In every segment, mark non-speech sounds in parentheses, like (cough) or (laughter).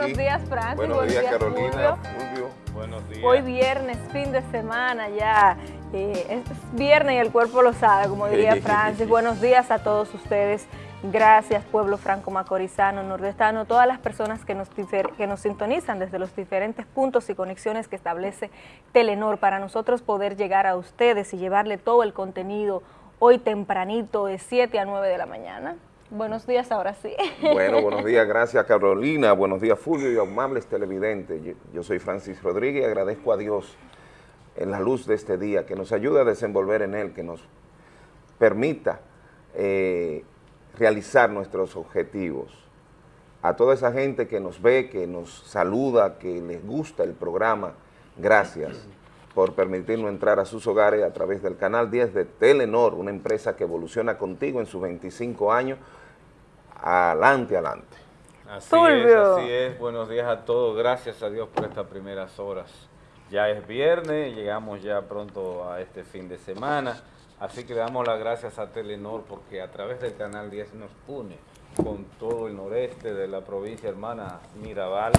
Buenos días, Aquí. buenos días Francis, Buenos, días, Carolina, Fulvio. Buenos días. Hoy viernes, fin de semana ya, eh, es viernes y el cuerpo lo sabe, como diría (laughs) Francis. Buenos días a todos ustedes, gracias pueblo franco macorizano, nordestano, todas las personas que nos, difer- que nos sintonizan desde los diferentes puntos y conexiones que establece Telenor para nosotros poder llegar a ustedes y llevarle todo el contenido hoy tempranito de 7 a 9 de la mañana. Buenos días ahora sí. (laughs) Bueno, buenos días, gracias Carolina, buenos días Fulvio y amables televidentes. Yo, yo soy Francis Rodríguez y agradezco a Dios en la luz de este día que nos ayude a desenvolver en él, que nos permita eh, realizar nuestros objetivos. A toda esa gente que nos ve, que nos saluda, que les gusta el programa, gracias por permitirnos entrar a sus hogares a través del canal 10 de Telenor, una empresa que evoluciona contigo en sus 25 años, adelante, adelante. Así Fulvio. es, así es. Buenos días a todos. Gracias a Dios por estas primeras horas. Ya es viernes, llegamos ya pronto a este fin de semana. Así que le damos las gracias a Telenor porque a través del Canal 10 nos une con todo el noreste de la provincia hermana Mirabal,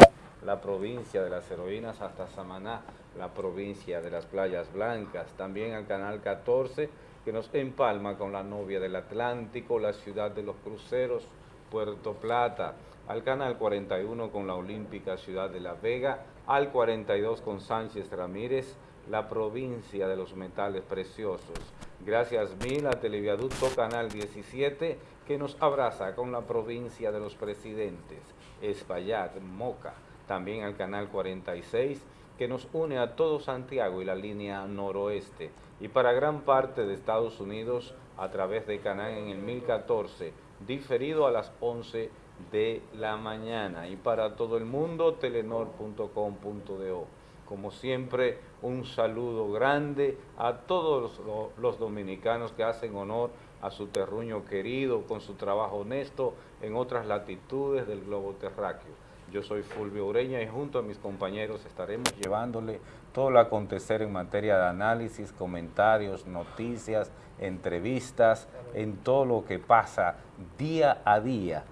la provincia de las heroínas hasta Samaná, la provincia de las playas blancas, también al Canal 14 que nos empalma con la novia del Atlántico, la ciudad de los cruceros, Puerto Plata, al Canal 41 con la Olímpica Ciudad de La Vega, al 42 con Sánchez Ramírez, la provincia de los metales preciosos. Gracias mil a Televiaducto Canal 17 que nos abraza con la provincia de los presidentes, Espaillat, Moca, también al Canal 46 que nos une a todo Santiago y la línea noroeste y para gran parte de Estados Unidos a través de Canal en el 1014, diferido a las 11 de la mañana y para todo el mundo telenor.com.do. Como siempre, un saludo grande a todos los, los dominicanos que hacen honor a su terruño querido con su trabajo honesto en otras latitudes del globo terráqueo. Yo soy Fulvio Ureña y junto a mis compañeros estaremos llevándole todo lo acontecer en materia de análisis, comentarios, noticias, entrevistas, en todo lo que pasa día a día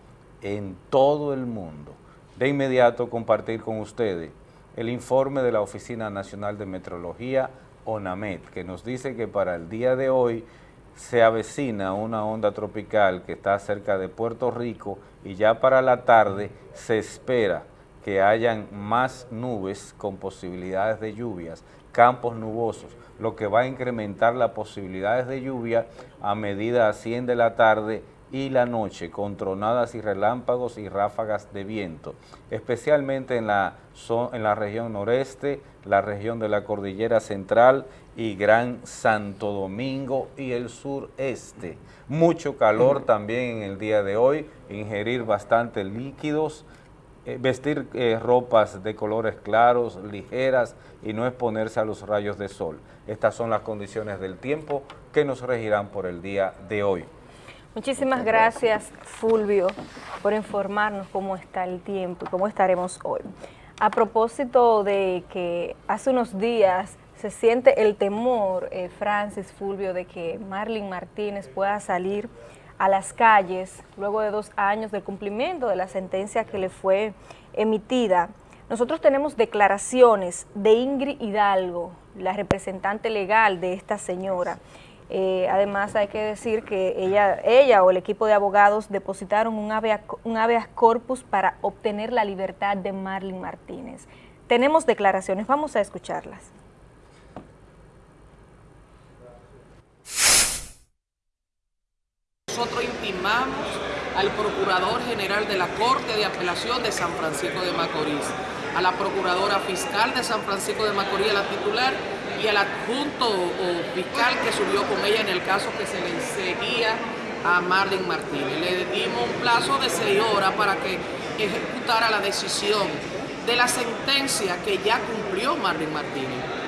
en todo el mundo. De inmediato compartir con ustedes el informe de la Oficina Nacional de Metrología, ONAMET, que nos dice que para el día de hoy se avecina una onda tropical que está cerca de Puerto Rico y ya para la tarde se espera que hayan más nubes con posibilidades de lluvias, campos nubosos, lo que va a incrementar las posibilidades de lluvia a medida asciende la tarde y la noche con tronadas y relámpagos y ráfagas de viento, especialmente en la, en la región noreste, la región de la cordillera central y Gran Santo Domingo y el sureste. Mucho calor también en el día de hoy, ingerir bastante líquidos, eh, vestir eh, ropas de colores claros, ligeras y no exponerse a los rayos de sol. Estas son las condiciones del tiempo que nos regirán por el día de hoy. Muchísimas gracias, Fulvio, por informarnos cómo está el tiempo y cómo estaremos hoy. A propósito de que hace unos días se siente el temor, eh, Francis, Fulvio, de que Marlene Martínez pueda salir a las calles luego de dos años del cumplimiento de la sentencia que le fue emitida. Nosotros tenemos declaraciones de Ingrid Hidalgo, la representante legal de esta señora. Eh, además hay que decir que ella, ella o el equipo de abogados depositaron un habeas, corpus para obtener la libertad de Marlene Martínez. Tenemos declaraciones, vamos a escucharlas. Nosotros intimamos al Procurador General de la Corte de Apelación de San Francisco de Macorís, a la Procuradora Fiscal de San Francisco de Macorís, la titular, y al adjunto o fiscal que subió con ella en el caso que se le seguía a Marlene Martínez. Le dimos un plazo de seis horas para que ejecutara la decisión de la sentencia que ya cumplió Marlene Martínez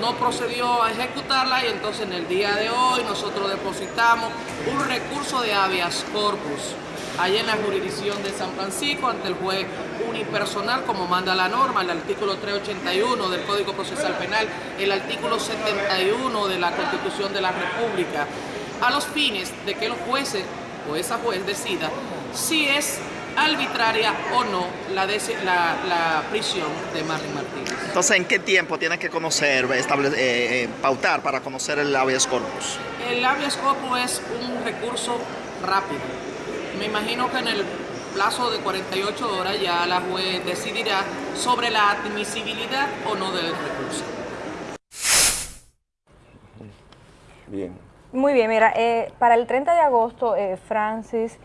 no procedió a ejecutarla y entonces en el día de hoy nosotros depositamos un recurso de habeas corpus allá en la jurisdicción de San Francisco ante el juez unipersonal como manda la norma, el artículo 381 del Código Procesal Penal, el artículo 71 de la Constitución de la República, a los fines de que los jueces o esa juez decida si es arbitraria o no la, la, la prisión de Marlene Martínez. Entonces, ¿en qué tiempo tiene que conocer, estable, eh, eh, pautar para conocer el habeas corpus? El habeas corpus es un recurso rápido. Me imagino que en el plazo de 48 horas ya la juez decidirá sobre la admisibilidad o no del recurso. Bien. Muy bien, mira, eh, para el 30 de agosto, eh, Francis,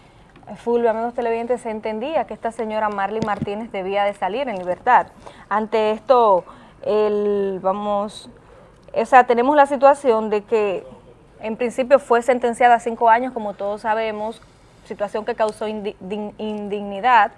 Fulvio, amigos televidentes, se entendía que esta señora Marley Martínez debía de salir en libertad. Ante esto, el, vamos, o sea, tenemos la situación de que en principio fue sentenciada a cinco años, como todos sabemos, situación que causó indignidad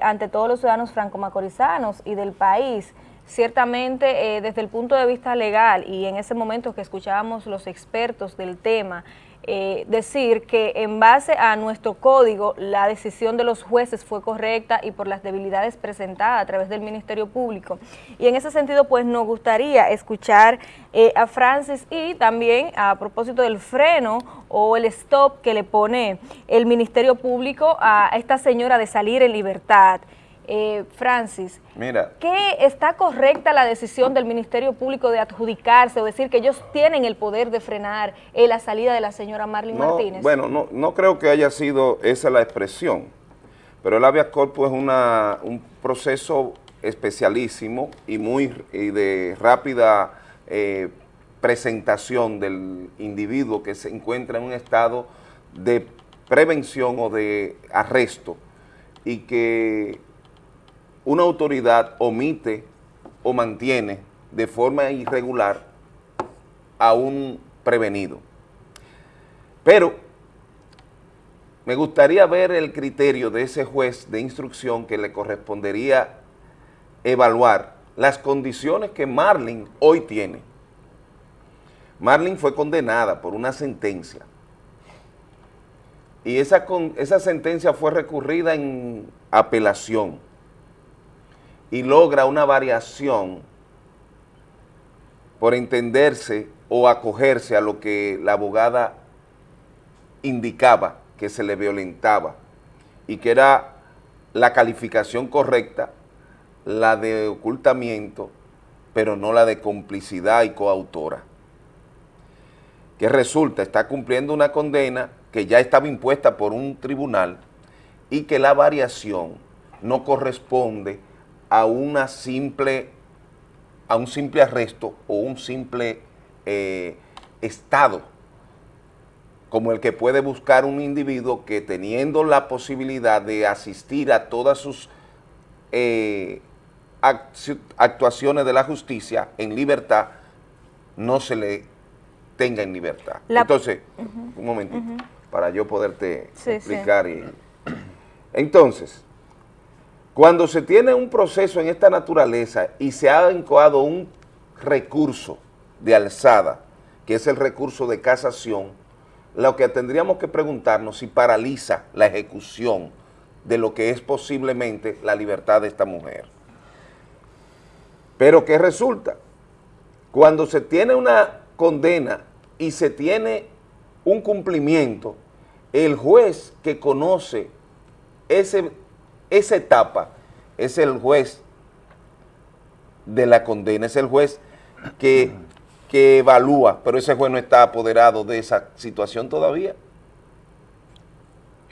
ante todos los ciudadanos franco-macorizanos y del país. Ciertamente eh, desde el punto de vista legal y en ese momento que escuchábamos los expertos del tema, eh, decir que en base a nuestro código la decisión de los jueces fue correcta y por las debilidades presentadas a través del Ministerio Público. Y en ese sentido pues nos gustaría escuchar eh, a Francis y también a propósito del freno o el stop que le pone el Ministerio Público a esta señora de salir en libertad. Eh, Francis, Mira. ¿qué está correcta la decisión del Ministerio Público de adjudicarse o decir que ellos tienen el poder de frenar eh, la salida de la señora Marlene Martínez? Bueno, no, no creo que haya sido esa la expresión, pero el habeas corpus es una, un proceso especialísimo y muy de rápida eh, presentación del individuo que se encuentra en un estado de prevención o de arresto y que una autoridad omite o mantiene de forma irregular a un prevenido. Pero me gustaría ver el criterio de ese juez de instrucción que le correspondería evaluar las condiciones que Marlin hoy tiene. Marlin fue condenada por una sentencia y esa, esa sentencia fue recurrida en apelación y logra una variación por entenderse o acogerse a lo que la abogada indicaba que se le violentaba y que era la calificación correcta, la de ocultamiento, pero no la de complicidad y coautora. Que resulta, está cumpliendo una condena que ya estaba impuesta por un tribunal y que la variación no corresponde a una simple, a un simple arresto o un simple eh, estado como el que puede buscar un individuo que teniendo la posibilidad de asistir a todas sus eh, actuaciones de la justicia en libertad, no se le tenga en libertad. Entonces, un momentito, para yo poderte explicar. Y, entonces, cuando se tiene un proceso en esta naturaleza y se ha encoado un recurso de alzada, que es el recurso de casación, lo que tendríamos que preguntarnos si paraliza la ejecución de lo que es posiblemente la libertad de esta mujer. Pero ¿qué resulta? Cuando se tiene una condena y se tiene un cumplimiento, el juez que conoce ese esa etapa es el juez de la condena, es el juez que, que evalúa, pero ese juez no está apoderado de esa situación todavía.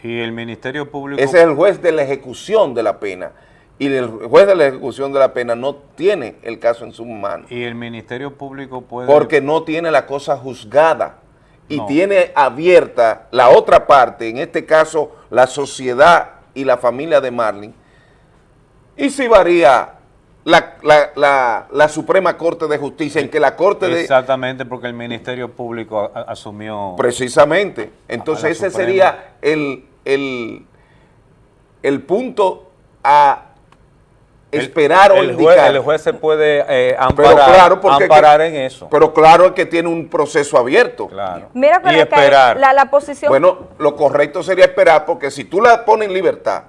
Y el Ministerio Público... Ese es el juez de la ejecución de la pena. Y el juez de la ejecución de la pena no tiene el caso en su mano. Y el Ministerio Público puede... Porque no tiene la cosa juzgada y tiene abierta la otra parte, en este caso la sociedad y la familia de Marlin, y si varía la, Suprema Corte de Justicia, en que la Corte de... Exactamente, porque el Ministerio Público asumió... Precisamente. Entonces ese sería el, el, punto a esperar o indicar. el juez se puede eh, amparar, en eso. Pero claro que tiene un proceso abierto. Claro. Mira, y esperar. La, la, posición... Bueno, lo correcto sería esperar porque si tú la pones en libertad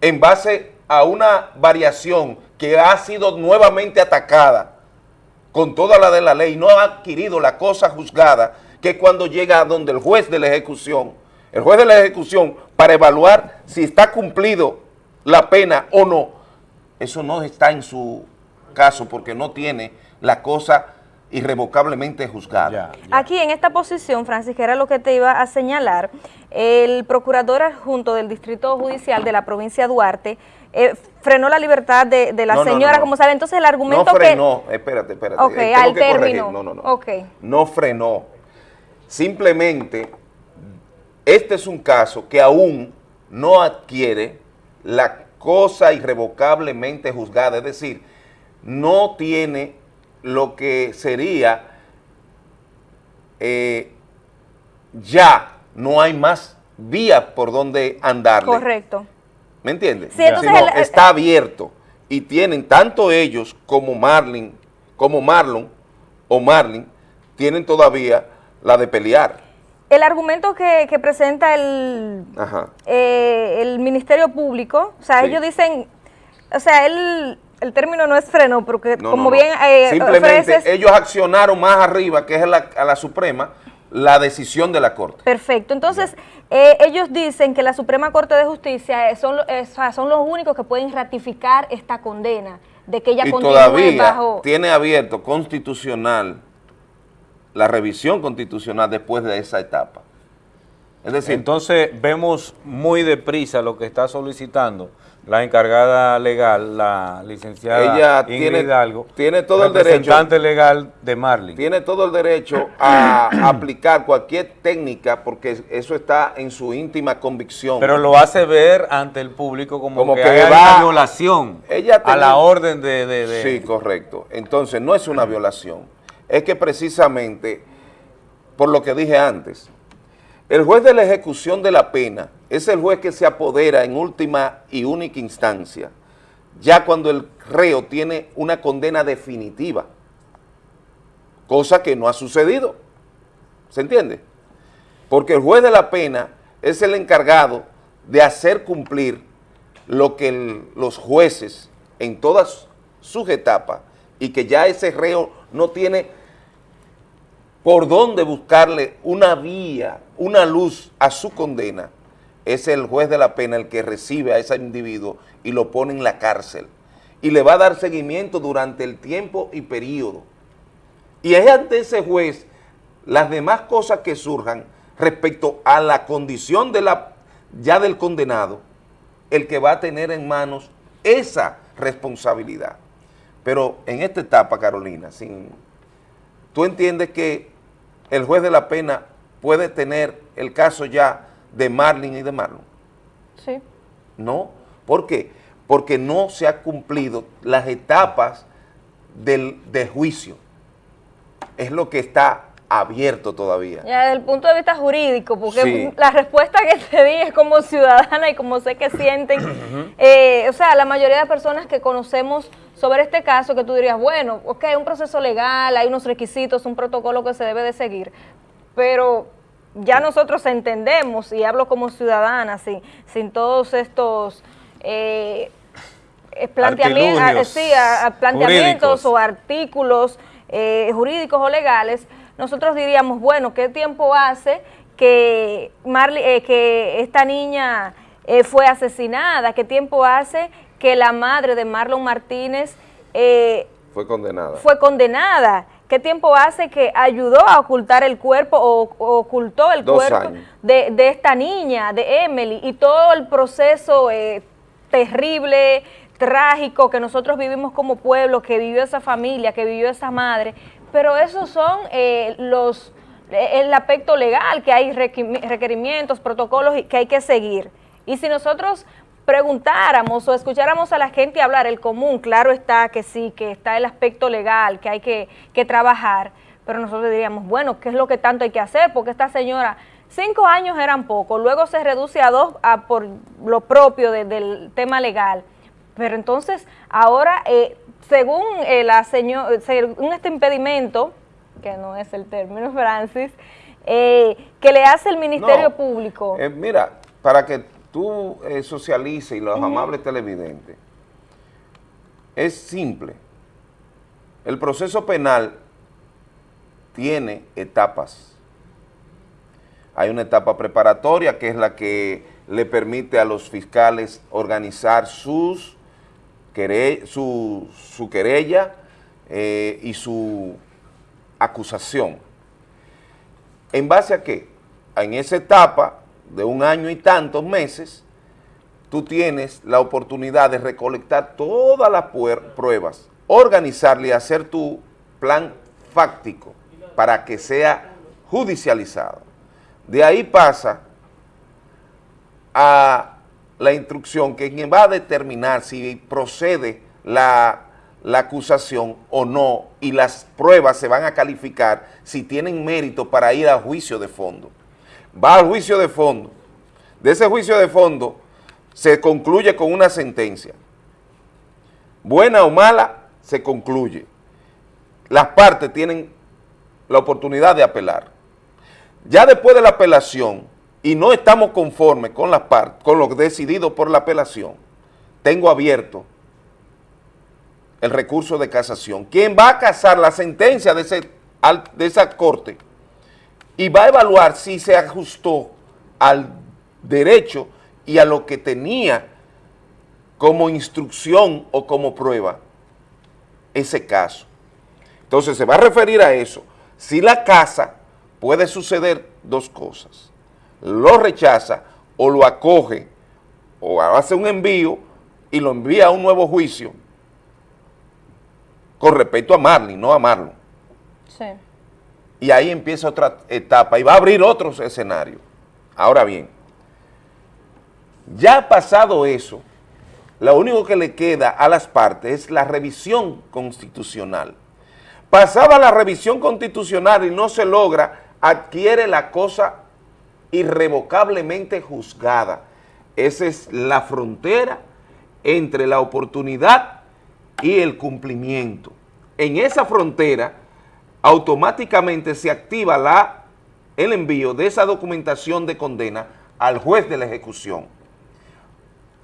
en base a una variación que ha sido nuevamente atacada con toda la de la ley, no ha adquirido la cosa juzgada, que cuando llega a donde el juez de la ejecución, el juez de la ejecución, para evaluar si está cumplido la pena o no. Eso no está en su caso porque no tiene la cosa irrevocablemente juzgada. Ya, ya. Aquí en esta posición, Francis, que era lo que te iba a señalar, el procurador adjunto del Distrito Judicial de la provincia de Duarte eh, frenó la libertad de, de la No, señora, no, no. como sabe. Entonces el argumento no que... frenó, espérate, espérate. Ok, eh, al término. No, no, no. Ok. No frenó. Simplemente, este es un caso que aún no adquiere la cosa irrevocablemente juzgada, es decir, no tiene lo que sería eh, ya no hay más vía por donde andarle. Correcto. ¿Me entiendes? Sí, el- está abierto y tienen tanto ellos como Marlin, como Marlon o Marlin, tienen todavía la de pelear. El argumento que, que presenta el, eh, el Ministerio Público, o sea, Sí. ellos dicen, o sea, el, el término no es freno, porque No, como no, bien eh, Simplemente ofreces- ellos accionaron más arriba, que es la, a la Suprema, la decisión de la Corte. Perfecto. Entonces, eh, ellos dicen que la Suprema Corte de Justicia eh, son, eh, son los únicos que pueden ratificar esta condena de que ella y continúe todavía bajo... tiene abierto constitucional la revisión constitucional después de esa etapa. Es decir, Entonces vemos muy deprisa lo que está solicitando la encargada legal, la licenciada Ella Ingrid tiene- Hidalgo, tiene todo el representante legal de Marlin. tiene todo el derecho a (clears throat) aplicar cualquier técnica porque eso está en su íntima convicción. Pero lo hace ver ante el público como, Como que, que hay va- una violación Ella a la orden de... de- de- Sí, correcto. Entonces, no es una violación. Es que precisamente, por lo que dije antes, el juez de la ejecución de la pena es el juez que se apodera en última y única instancia, ya cuando el reo tiene una condena definitiva, cosa que no ha sucedido. ¿Se entiende? Porque el juez de la pena es el encargado de hacer cumplir lo que los jueces en todas sus etapas y que ya ese reo no tiene por dónde buscarle una vía, una luz a su condena, es el juez de la pena el que recibe a ese individuo y lo pone en la cárcel y le va a dar seguimiento durante el tiempo y periodo. Y es ante ese juez las demás cosas que surjan respecto a la condición de la, ya del condenado, el que va a tener en manos esa responsabilidad. Pero en esta etapa, Carolina, tú entiendes que el juez de la pena puede tener el caso ya de Marlin y de Marlon. Sí. No, ¿por qué? Porque no se han cumplido las etapas del, de juicio. Es lo que está abierto todavía. Ya desde el punto de vista jurídico, porque Sí. la respuesta que te di es como ciudadana y como sé que sienten, eh, o sea, la mayoría de personas que conocemos sobre este caso, que tú dirías, bueno, ok, un proceso legal, hay unos requisitos, un protocolo que se debe de seguir, pero ya nosotros entendemos, y hablo como ciudadana, sin, sin todos estos... eh, planteami- a- Artilugios sí, planteamientos jurídicos. o artículos eh, jurídicos o legales, nosotros diríamos, bueno, ¿qué tiempo hace que, Marley, eh, que esta niña eh, fue asesinada? ¿Qué tiempo hace que la madre de Marlon Martínez eh, Fue condenada. fue condenada? ¿Qué tiempo hace que ayudó a ocultar el cuerpo o, o ocultó el Dos cuerpo de, de esta niña, de Emily, y todo el proceso terrible, trágico que nosotros vivimos como pueblo, que vivió esa familia, que vivió esa madre? Pero esos son eh, los eh, el aspecto legal, que hay requerimientos, protocolos que hay que seguir. Y si nosotros preguntáramos o escucháramos a la gente hablar, el común, claro está que sí, que está el aspecto legal, que hay que, que trabajar, pero nosotros diríamos, bueno, ¿qué es lo que tanto hay que hacer? Porque esta señora, cinco años eran poco, luego se reduce a dos a por lo propio de- del tema legal. Pero entonces, ahora, eh, según eh, la señora, según este impedimento, que no es el término, (laughs) Francis, eh, que le hace el Ministerio No, Público. eh, mira, para que tú eh, socialices y los amables televidentes, es simple. El proceso penal tiene etapas. Hay una etapa preparatoria que es la que le permite a los fiscales organizar sus su, su querella eh, y su acusación. ¿En base a qué? En esa etapa de un año y tantos meses, tú tienes la oportunidad de recolectar todas las pruebas, organizarle y hacer tu plan fáctico para que sea judicializado. De ahí pasa a la instrucción que quien va a determinar si procede la, la, acusación o no y las pruebas se van a calificar si tienen mérito para ir a juicio de fondo. Va al juicio de fondo. De ese juicio de fondo se concluye con una sentencia. Buena o mala, se concluye. Las partes tienen la oportunidad de apelar. Ya después de la apelación, y no estamos conformes con, la con lo decidido por la apelación, tengo abierto el recurso de casación. Quien va a casar la sentencia de, de esa corte y va a evaluar si se ajustó al derecho y a lo que tenía como instrucción o como prueba ese caso. Entonces se va a referir a eso. Si la casa puede suceder dos cosas lo rechaza o lo acoge o hace un envío y lo envía a un nuevo juicio con respecto a Marlin, no a Marlon. Sí. Y ahí empieza otra etapa y va a abrir otros escenarios. Ahora bien, ya pasado eso, lo único que le queda a las partes es la revisión constitucional. Pasada la revisión constitucional y no se logra, adquiere la cosa irrevocablemente juzgada. Esa es la frontera entre la oportunidad y el cumplimiento. En esa frontera, automáticamente se activa la, el envío de esa documentación de condena al juez de la ejecución.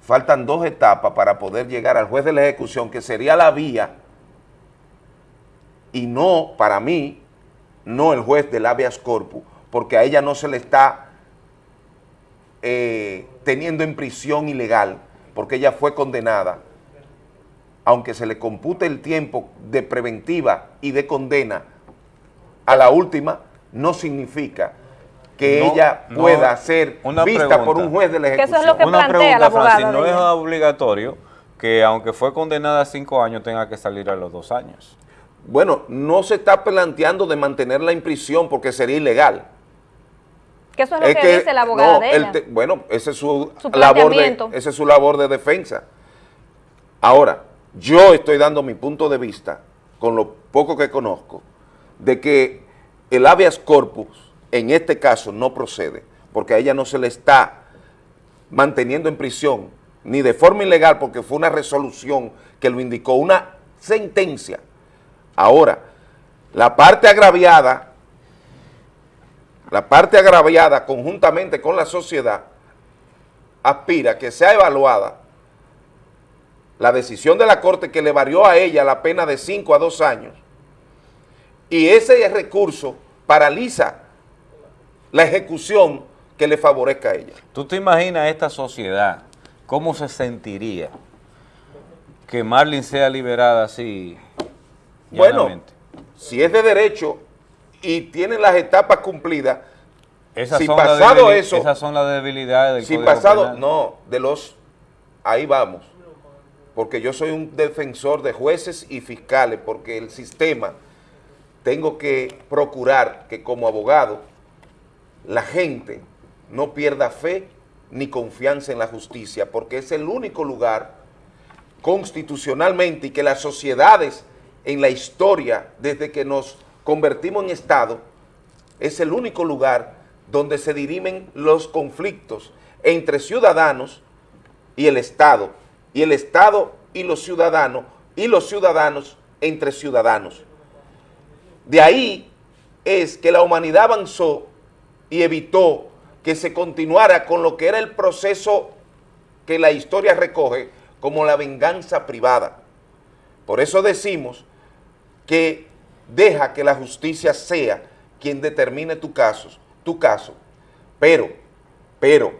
Faltan dos etapas para poder llegar al juez de la ejecución, que sería la vía, y no, para mí, no el juez del habeas corpus, porque a ella no se le está eh, teniendo en prisión ilegal, porque ella fue condenada, aunque se le compute el tiempo de preventiva y de condena a la última, no significa que ella pueda ser vista por un juez de la ejecución. eso es lo que una plantea pregunta, no es obligatorio que aunque fue condenada a cinco años tenga que salir a los dos años. Bueno, no se está planteando de mantenerla en prisión porque sería ilegal. Que eso es lo que, dice la abogada de ella. bueno, esa es su, labor de, esa es su labor de defensa. Ahora, yo estoy dando mi punto de vista, con lo poco que conozco, de que el habeas corpus en este caso no procede, porque a ella no se le está manteniendo en prisión, ni de forma ilegal, porque fue una resolución que lo indicó, una sentencia. Ahora, la parte agraviada la parte agraviada conjuntamente con la sociedad aspira que sea evaluada la decisión de la Corte que le varió a ella la pena de 5 a 2 años y ese recurso paraliza la ejecución que le favorezca a ella. ¿Tú te imaginas esta sociedad cómo se sentiría que Marlin sea liberada así? Bueno, si es de derecho y tienen las etapas cumplidas, si pasado eso... Esas son las debilidades del Si pasado, no, de los... Ahí vamos. Porque yo soy un defensor de jueces y fiscales, porque el sistema, tengo que procurar que como abogado, la gente no pierda fe ni confianza en la justicia, porque es el único lugar constitucionalmente y que las sociedades en la historia, desde que nos convertimos en Estado, es el único lugar donde se dirimen los conflictos entre ciudadanos y el Estado, y el Estado y los ciudadanos, y los ciudadanos entre ciudadanos. De ahí es que la humanidad avanzó y evitó que se continuara con lo que era el proceso que la historia recoge como la venganza privada. Por eso decimos que deja que la justicia sea quien determine tu caso, tu caso. Pero, pero,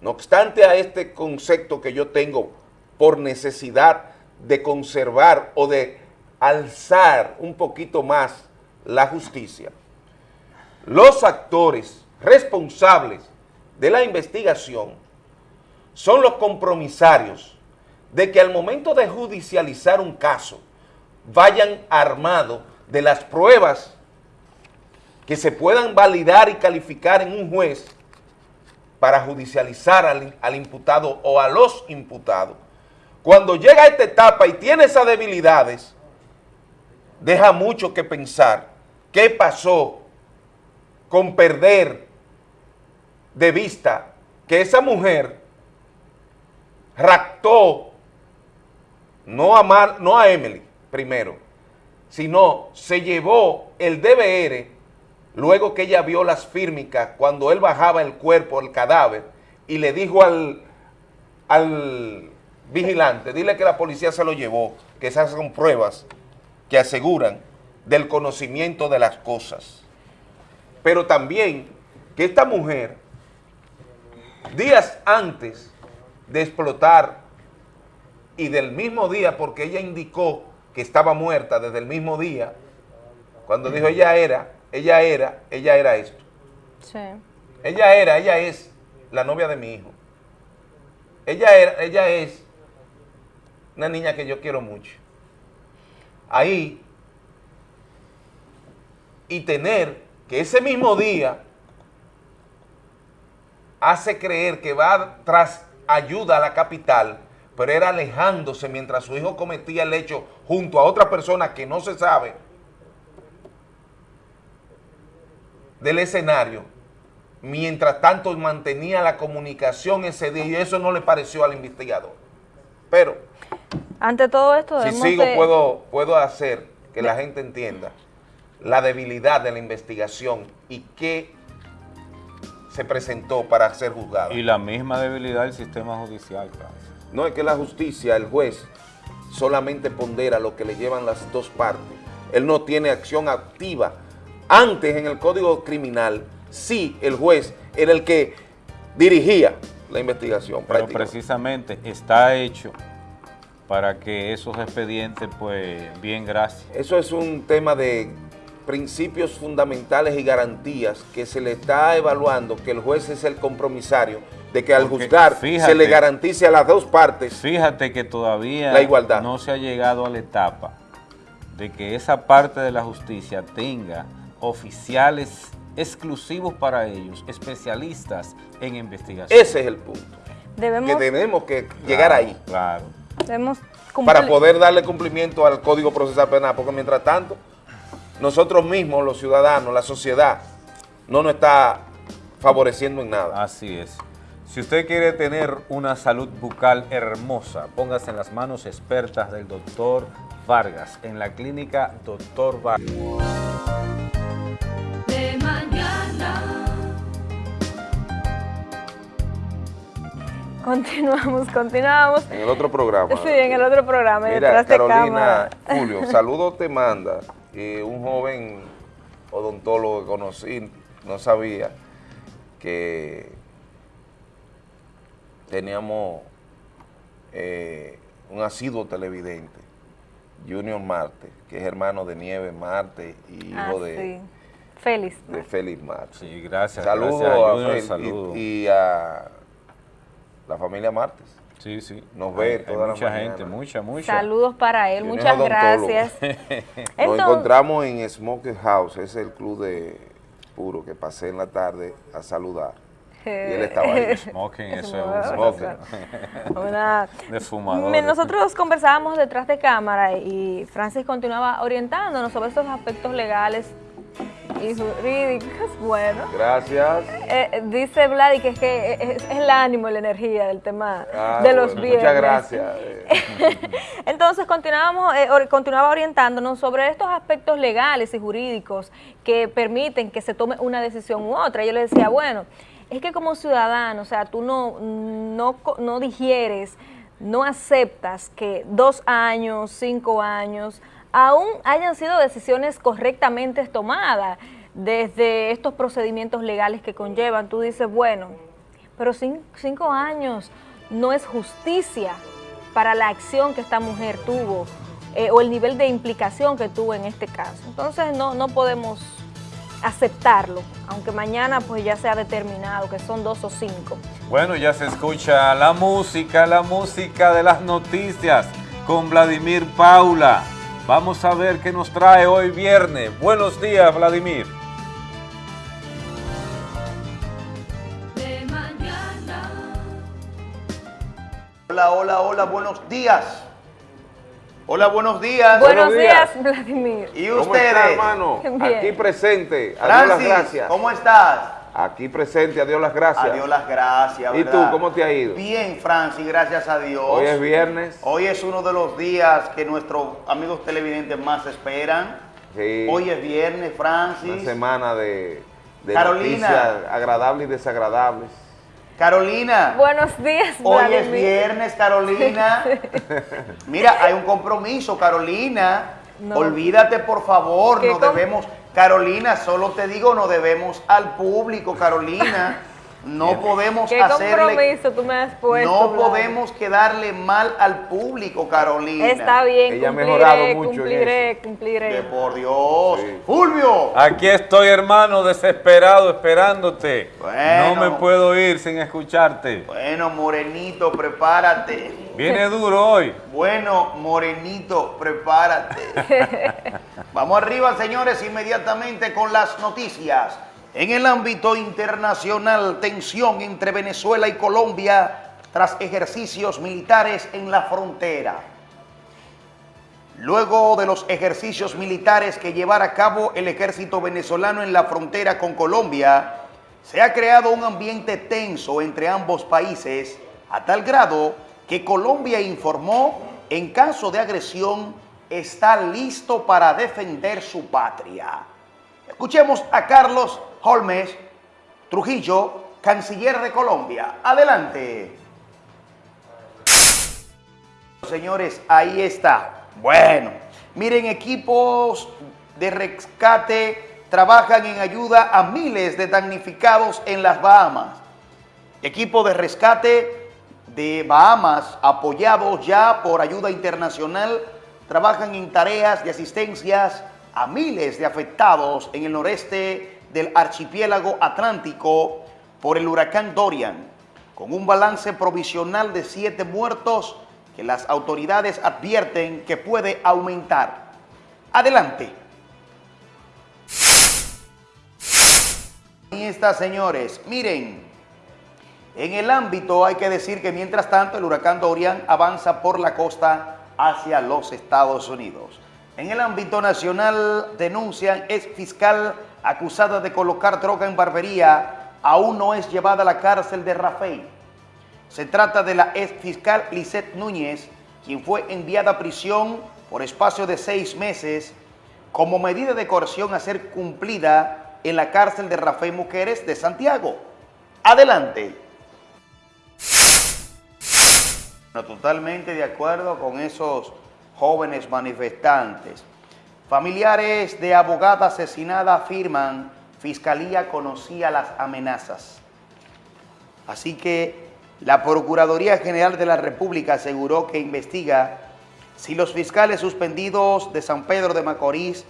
no obstante a este concepto que yo tengo por necesidad de conservar o de alzar un poquito más la justicia, los actores responsables de la investigación son los compromisarios de que al momento de judicializar un caso vayan armados de las pruebas que se puedan validar y calificar en un juez para judicializar al, al, imputado o a los imputados. Cuando llega a esta etapa y tiene esas debilidades, deja mucho que pensar qué pasó con perder de vista que esa mujer raptó no a, Mar, no a Emily primero, sino se llevó el DBR luego que ella vio las fírmicas cuando él bajaba el cuerpo, el cadáver, y le dijo al, al vigilante, dile que la policía se lo llevó, que esas son pruebas que aseguran del conocimiento de las cosas. Pero también que esta mujer, días antes de explotar y del mismo día, porque ella indicó que estaba muerta desde el mismo día, cuando dijo ella era, ella era, ella era esto. Sí. Ella era, ella es la novia de mi hijo. Ella era, ella es una niña que yo quiero mucho. Ahí, y tener que ese mismo día hace creer que va tras ayuda a la capital, pero era alejándose mientras su hijo cometía el hecho junto a otra persona que no se sabe del escenario, mientras tanto mantenía la comunicación ese día y eso no le pareció al investigador. Pero, ante todo esto, si sigo de... puedo, puedo hacer que la gente entienda la debilidad de la investigación y qué se presentó para ser juzgado. Y la misma debilidad del sistema judicial. No es que la justicia, el juez, solamente pondera lo que le llevan las dos partes. Él no tiene acción activa. Antes, en el Código Criminal, sí, el juez era el que dirigía la investigación. Pero precisamente está hecho para que esos expedientes, pues, bien, gracias. Eso es un tema de principios fundamentales y garantías que se le está evaluando que el juez es el compromisario de que al Porque juzgar fíjate, se le garantice a las dos partes Fíjate que todavía la igualdad. no se ha llegado a la etapa de que esa parte de la justicia tenga oficiales exclusivos para ellos, especialistas en investigación. Ese es el punto. Debemos, que tenemos que llegar ahí Claro. debemos para poder darle cumplimiento al Código Procesal Penal, porque mientras tanto, nosotros mismos, los ciudadanos, la sociedad, no nos está favoreciendo en nada. Así es. Si usted quiere tener una salud bucal hermosa, póngase en las manos expertas del doctor Vargas, en la clínica Doctor Vargas. de mañana. Continuamos, continuamos. En el otro programa. Sí, en el otro programa, Mira, de Carolina. Julio, saludos te manda. Y un joven odontólogo que conocí, no sabía que teníamos eh, un asiduo televidente, Junior Marte, que es hermano de Nieve Marte y hijo Ah, de, sí. Félix. de Félix Marte. Sí, gracias. Saludos gracias, a Junior, y- saludos. y, a la familia Martes. Sí, sí. nos ve Hay- hay toda la mucha mañana. gente, mucha, mucha. Saludos para él, muchas gracias. (laughs) Nos encontramos en Smoke House, es el club de puro que pasé en la tarde a saludar. Y él estaba ahí. Smoking, (laughs) eso es Smoking. un Smoking. una- de fumador. Nosotros conversábamos detrás de cámara y Francis continuaba orientándonos sobre estos aspectos legales y jurídicos. Bueno, Gracias. eh, dice Vladi que es que es, es el ánimo la energía del tema Ah, de los bueno, viernes. Muchas gracias. eh. (laughs) Entonces continuábamos, eh, continuaba orientándonos sobre estos aspectos legales y jurídicos que permiten que se tome una decisión u otra. Yo le decía, bueno, es que como ciudadano, o sea, tú no, no, no digieres, no aceptas que dos años, cinco años, aún hayan sido decisiones correctamente tomadas desde estos procedimientos legales que conllevan. Tú dices, bueno, pero cin- cinco años no es justicia para la acción que esta mujer tuvo eh, o el nivel de implicación que tuvo en este caso. Entonces no, no podemos aceptarlo, aunque mañana pues ya sea determinado que son dos o cinco. Bueno, ya se escucha la música, la música de las noticias con Vladimir Paula. Vamos a ver qué nos trae hoy viernes. Buenos días, Vladimir. de mañana. Hola, hola, hola, buenos días. Hola, buenos días. Buenos días. días, Vladimir. ¿Y ¿Cómo ustedes? está, hermano? Bien. Aquí presente. Francis, gracias. ¿cómo estás? Aquí presente, a Dios las gracias. Adiós las gracias. ¿Y ¿verdad? tú, cómo te ha ido? Bien, Francis, gracias a Dios. Hoy es viernes. Hoy es uno de los días que nuestros amigos televidentes más esperan. Sí, Hoy es viernes, una Francis. semana de, de Carolina. noticias agradables y desagradables. Carolina. Buenos días, Hoy es viernes, Carolina. (laughs) Mira, hay un compromiso, Carolina. No. Olvídate, por favor, ¿Qué no com- debemos. Carolina, solo te digo, no debemos al público, Carolina. No podemos ¿Qué hacerle. compromiso tú me has puesto? No podemos quedarle mal al público, Carolina. Está bien, Ella ha cumpliré, mejorado mucho en cumpliré, eso. cumpliré. Que por Dios. Sí. Fulvio. Aquí estoy, hermano, desesperado, esperándote. Bueno. No me puedo ir sin escucharte. Bueno, Morenito, prepárate. Viene duro hoy. Bueno, Morenito, prepárate. (laughs) Vamos arriba, señores, inmediatamente con las noticias. En el ámbito internacional, tensión entre Venezuela y Colombia tras ejercicios militares en la frontera. Luego de los ejercicios militares que llevara a cabo el ejército venezolano en la frontera con Colombia, se ha creado un ambiente tenso entre ambos países, a tal grado que Colombia informó, en caso de agresión, está listo para defender su patria. Escuchemos a Carlos Holmes Trujillo, canciller de Colombia. Adelante. Señores, ahí está. Bueno, miren, equipos de rescate trabajan en ayuda a miles de damnificados en las Bahamas. Equipo de rescate de Bahamas, apoyados ya por ayuda internacional, trabajan en tareas de asistencias a miles de afectados en el noreste del archipiélago atlántico por el huracán Dorian, con un balance provisional de siete muertos que las autoridades advierten que puede aumentar. Adelante. Ahí señores. Miren, en el ámbito hay que decir que mientras tanto el huracán Dorian avanza por la costa hacia los Estados Unidos. En el ámbito nacional denuncian ex fiscal acusada de colocar droga en barbería aún no es llevada a la cárcel de Rafael. Se trata de la ex fiscal Lisette Núñez, quien fue enviada a prisión por espacio de seis meses como medida de coerción a ser cumplida en la cárcel de Rafael Mujeres de Santiago. Adelante. Totalmente de acuerdo con esos jóvenes manifestantes. Familiares de abogada asesinada afirman Fiscalía conocía las amenazas. Así que la Procuraduría General de la República aseguró que investiga si los fiscales suspendidos de San Pedro de Macorís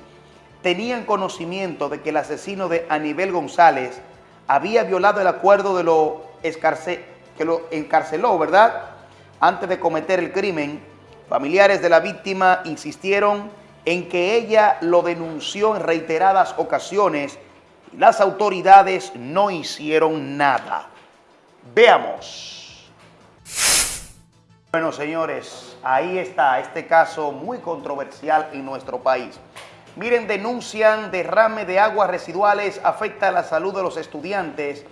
tenían conocimiento de que el asesino de Anibel González había violado el acuerdo de lo que lo encarceló, ¿verdad? Antes de cometer el crimen, familiares de la víctima insistieron en que ella lo denunció en reiteradas ocasiones y las autoridades no hicieron nada. Veamos. Bueno, señores, ahí está este caso muy controversial en nuestro país. Miren, denuncian derrame de aguas residuales afecta la salud de los estudiantes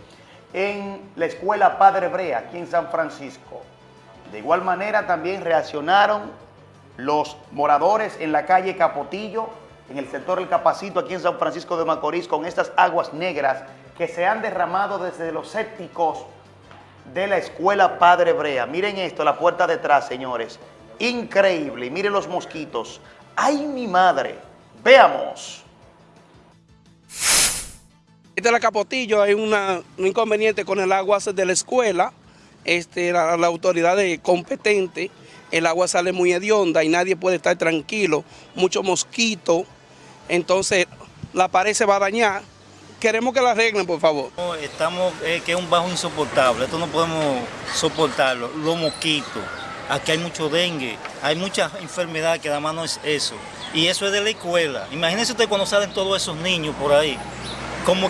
en la escuela Padre Brea, aquí en San Francisco. De igual manera también reaccionaron los moradores en la calle Capotillo, en el sector del Capacito, aquí en San Francisco de Macorís, con estas aguas negras que se han derramado desde los sépticos de la escuela Padre Brea. Miren esto, la puerta detrás, señores. Increíble. Miren los mosquitos. ¡Ay, mi madre! Veamos. de la Capotillo hay un inconveniente con el agua de la escuela, este, la, la autoridad es competente, el agua sale muy hedionda y nadie puede estar tranquilo, mucho mosquito, entonces la pared se va a dañar. Queremos que la arreglen, por favor. Estamos, eh, que es un bajo insoportable, esto no podemos soportarlo, los mosquitos, aquí hay mucho dengue, hay muchas enfermedades que además no es eso, y eso es de la escuela. Imagínense usted cuando salen todos esos niños por ahí,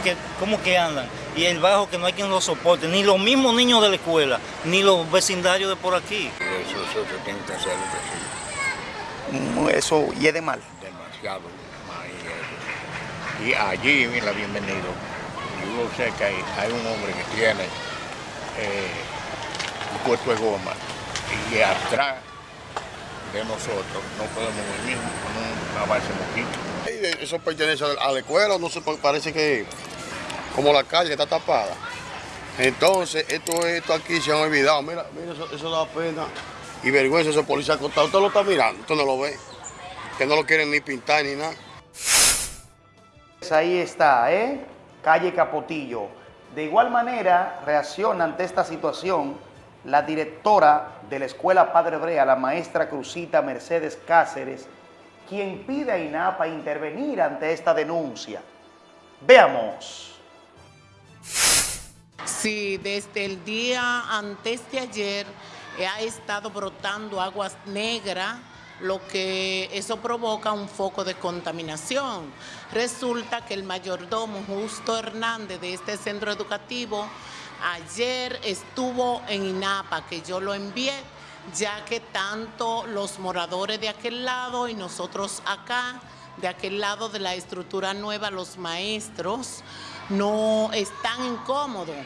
que, cómo que andan, y el bajo que no hay quien lo soporte, ni los mismos niños de la escuela, ni los vecindarios de por aquí. Eso, eso se tiene que hacer que Mm, Eso hiede mal. sí, demasiado más y. Y allí, mira, bienvenido. Yo sé que hay, hay un hombre que tiene eh, un puesto de goma y atrás de nosotros no podemos venir con un- una base mosquito. Eso pertenece a la escuela, no sé, parece que como la calle está tapada. Entonces, esto, esto aquí se han olvidado. Mira, mira, eso, da pena y vergüenza ese policía acostado. Usted lo está mirando, usted no lo ve. Que no lo quieren ni pintar ni nada. Pues Ahí está, ¿eh? Calle Capotillo. De igual manera, reacciona ante esta situación la directora de la Escuela Padre Brea, la maestra Cruzita Mercedes Cáceres, quien pide a INAPA intervenir ante esta denuncia. Veamos. Sí, desde el día antes de ayer eh, ha estado brotando aguas negras, lo que eso provoca un foco de contaminación. Resulta que el mayordomo Justo Hernández de este centro educativo ayer estuvo en INAPA, que yo lo envié, ya que tanto los moradores de aquel lado y nosotros acá, de aquel lado de la estructura nueva, los maestros, no están incómodos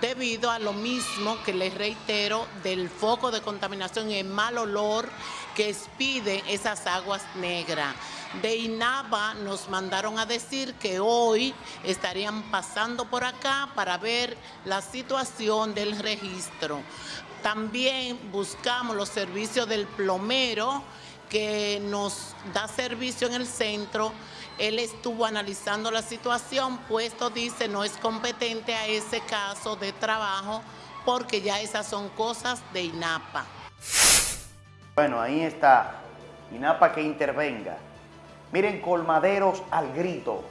debido a lo mismo que les reitero del foco de contaminación y el mal olor que expide esas aguas negras. De INAPA nos mandaron a decir que hoy estarían pasando por acá para ver la situación del registro. También buscamos los servicios del plomero que nos da servicio en el centro. Él estuvo analizando la situación, puesto dice no es competente a ese caso de trabajo porque ya esas son cosas de INAPA. Bueno, ahí está. INAPA que intervenga. Miren, colmaderos al grito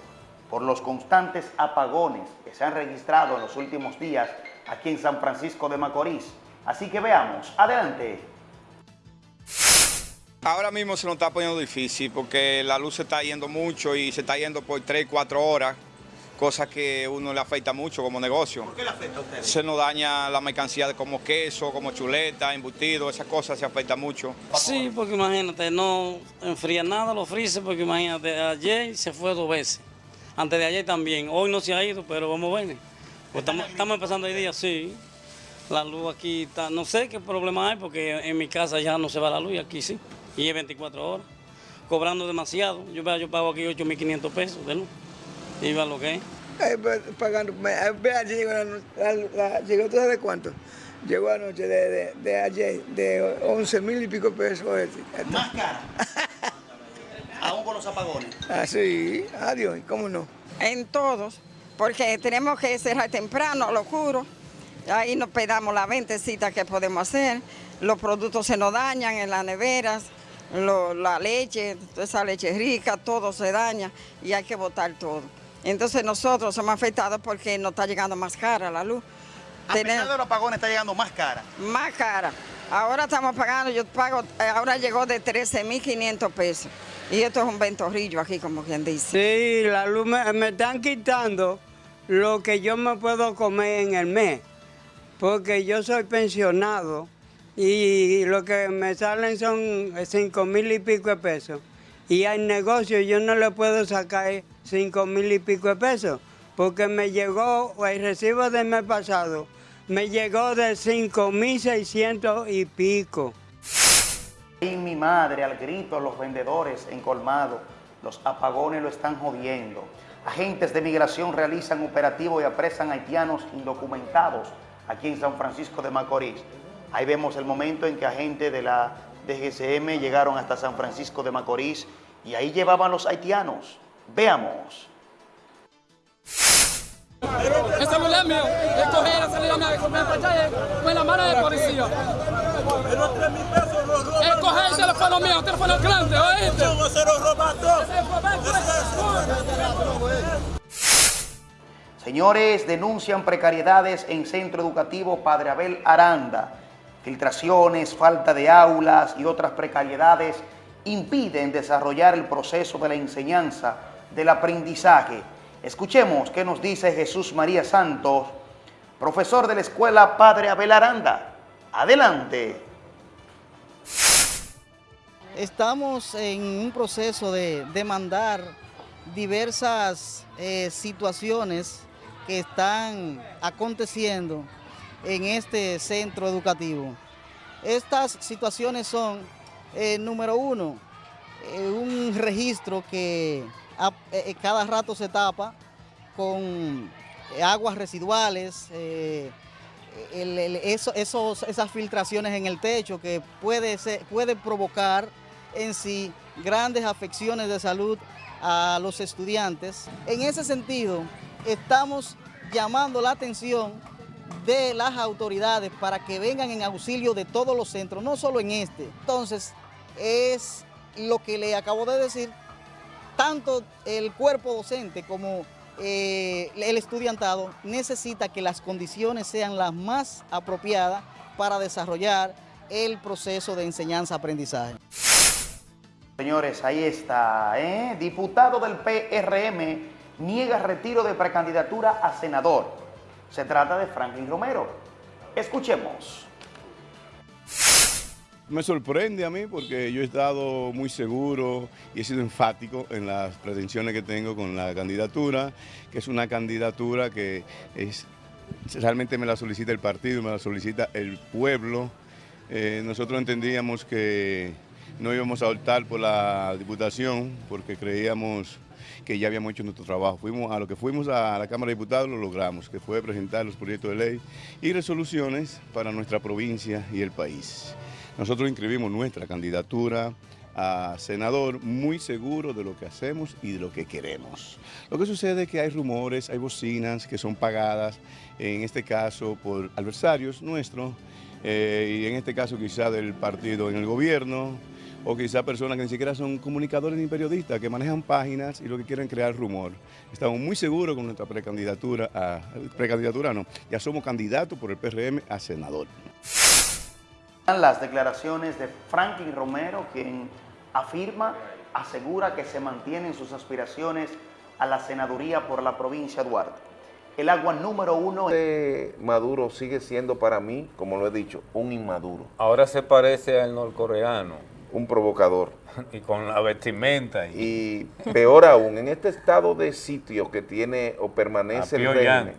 por los constantes apagones que se han registrado en los últimos días aquí en San Francisco de Macorís. Así que veamos. Adelante. Ahora mismo se nos está poniendo difícil porque la luz se está yendo mucho y se está yendo por 3, 4 horas, cosa que uno le afecta mucho como negocio. ¿Por qué le afecta a ustedes? Se nos daña la mercancía como queso, como chuleta, embutido, esas cosas se afecta mucho. Sí, porque imagínate, no enfría nada los freezer, porque imagínate, ayer se fue dos veces. Antes de ayer también. Hoy no se ha ido, pero vamos a ver. Pues estamos, estamos empezando el día, sí. La luz aquí está, no sé qué problema hay, porque en mi casa ya no se va la luz y aquí sí. Y es 24 horas, cobrando demasiado. Yo, veo- yo pago aquí 8.500 pesos de luz. Y va lo que es. Eh, pagando. eh, Ve ayer llegó, la, la- la- llegó ¿tú sabes cuánto? Llegó anoche de, de, de ayer, de 11 mil y pico pesos. Este. Más cara. (laughs) Aún con los apagones. Ah, sí, adiós, ¿cómo no? En todos, porque tenemos que cerrar temprano, lo juro. Ahí nos pedamos la ventecita que podemos hacer. Los productos se nos dañan en las neveras, lo- la leche, esa leche rica, todo se daña y hay que botar todo. Entonces nosotros somos afectados porque nos está llegando más cara la luz. A pesar de los apagones está llegando más cara. Más cara. Ahora estamos pagando, yo pago, eh, ahora llegó de 13.500 pesos. Y esto es un ventorrillo aquí, como quien dice. Sí, la luz me, me están quitando lo que yo me puedo comer en el mes, porque yo soy pensionado y lo que me salen son cinco mil y pico de pesos. Y al negocio yo no le puedo sacar cinco mil y pico de pesos, porque me llegó el recibo del mes pasado, me llegó de cinco mil seiscientos y pico. Y mi madre al grito, los vendedores en colmado, los apagones lo están jodiendo. Agentes de migración realizan operativo y apresan haitianos indocumentados aquí en San Francisco de Macorís. Ahí vemos el momento en que agentes de la DGCM llegaron hasta San Francisco de Macorís y ahí llevaban los haitianos. Veamos. El celular mío, el coger el celular mío, me fallé con la mano de policía. El coger el teléfono mío, el teléfono grande, ¿oíste? Se lo robaron. Señores, denuncian precariedades en Centro Educativo Padre Abel Aranda. Filtraciones, falta de aulas y otras precariedades impiden desarrollar el proceso de la enseñanza, del aprendizaje. Escuchemos qué nos dice Jesús María Santos, profesor de la Escuela Padre Abel Aranda. Adelante. Estamos en un proceso de demandar diversas eh, situaciones que están aconteciendo en este centro educativo. Estas situaciones son, eh, número uno, eh, un registro que a- eh, cada rato se tapa con aguas residuales, esos- esas filtraciones en el techo que puede, ser- puede provocar en sí grandes afecciones de salud a los estudiantes. En ese sentido, estamos llamando la atención de las autoridades para que vengan en auxilio de todos los centros, no solo en este. Entonces, es lo que le acabo de decir, tanto el cuerpo docente como eh, el estudiantado necesita que las condiciones sean las más apropiadas para desarrollar el proceso de enseñanza-aprendizaje. Señores, ahí está. ¿eh? Diputado del PRM niega retiro de precandidatura a senador. Se trata de Franklin Romero. Escuchemos. Me sorprende a mí porque yo he estado muy seguro y he sido enfático en las pretensiones que tengo con la candidatura, que es una candidatura que es, realmente me la solicita el partido, me la solicita el pueblo. Eh, nosotros entendíamos que no íbamos a optar por la diputación porque creíamos que ya habíamos hecho nuestro trabajo. Fuimos a lo que fuimos a la Cámara de Diputados lo logramos, que fue presentar los proyectos de ley y resoluciones para nuestra provincia y el país. Nosotros inscribimos nuestra candidatura a senador muy seguro de lo que hacemos y de lo que queremos. Lo que sucede es que hay rumores, hay bocinas que son pagadas, en este caso por adversarios nuestros, eh, y en este caso quizá del partido en el gobierno, o quizá personas que ni siquiera son comunicadores ni periodistas, que manejan páginas y lo que quieren crear rumor. Estamos muy seguros con nuestra precandidatura, a, precandidatura no, ya somos candidatos por el PRM a senador. Las declaraciones de Franklin Romero, quien afirma, asegura que se mantienen sus aspiraciones a la senaduría por la provincia de Duarte. El agua número uno... Este Maduro sigue siendo para mí, como lo he dicho, un inmaduro. Ahora se parece al norcoreano. Un provocador. (laughs) Y con la vestimenta. Y peor aún, en este estado de sitio que tiene o permanece el régimen,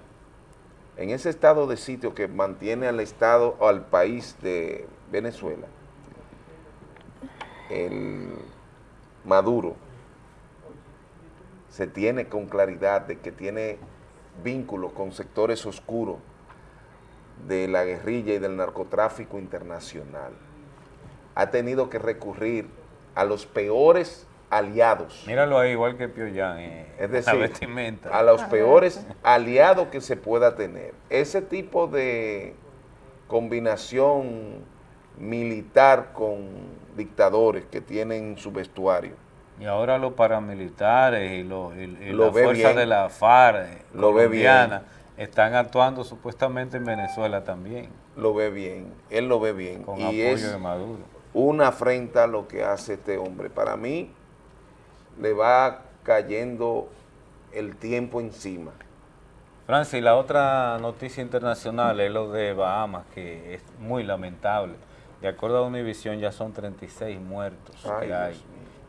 en ese estado de sitio que mantiene al Estado o al país de Venezuela, el Maduro se tiene con claridad de que tiene vínculos con sectores oscuros de la guerrilla y del narcotráfico internacional. Ha tenido que recurrir a los peores aliados. Míralo ahí, igual que Pyongyang. eh, Es (laughs) la decir, vestimenta. a los peores aliados que se pueda tener. Ese tipo de combinación militar con dictadores que tienen su vestuario. Y ahora los paramilitares y, los, y, y Lo la ve fuerza bien. de la FARC eh, Lo ve bien. están actuando supuestamente en Venezuela también. Lo ve bien, él lo ve bien. Con y apoyo es de Maduro. Una afrenta lo que hace este hombre. Para mí le va cayendo el tiempo encima. Francis, la otra noticia internacional es lo de Bahamas, que es muy lamentable. De acuerdo a Univision ya son 36 muertos Ay, que hay.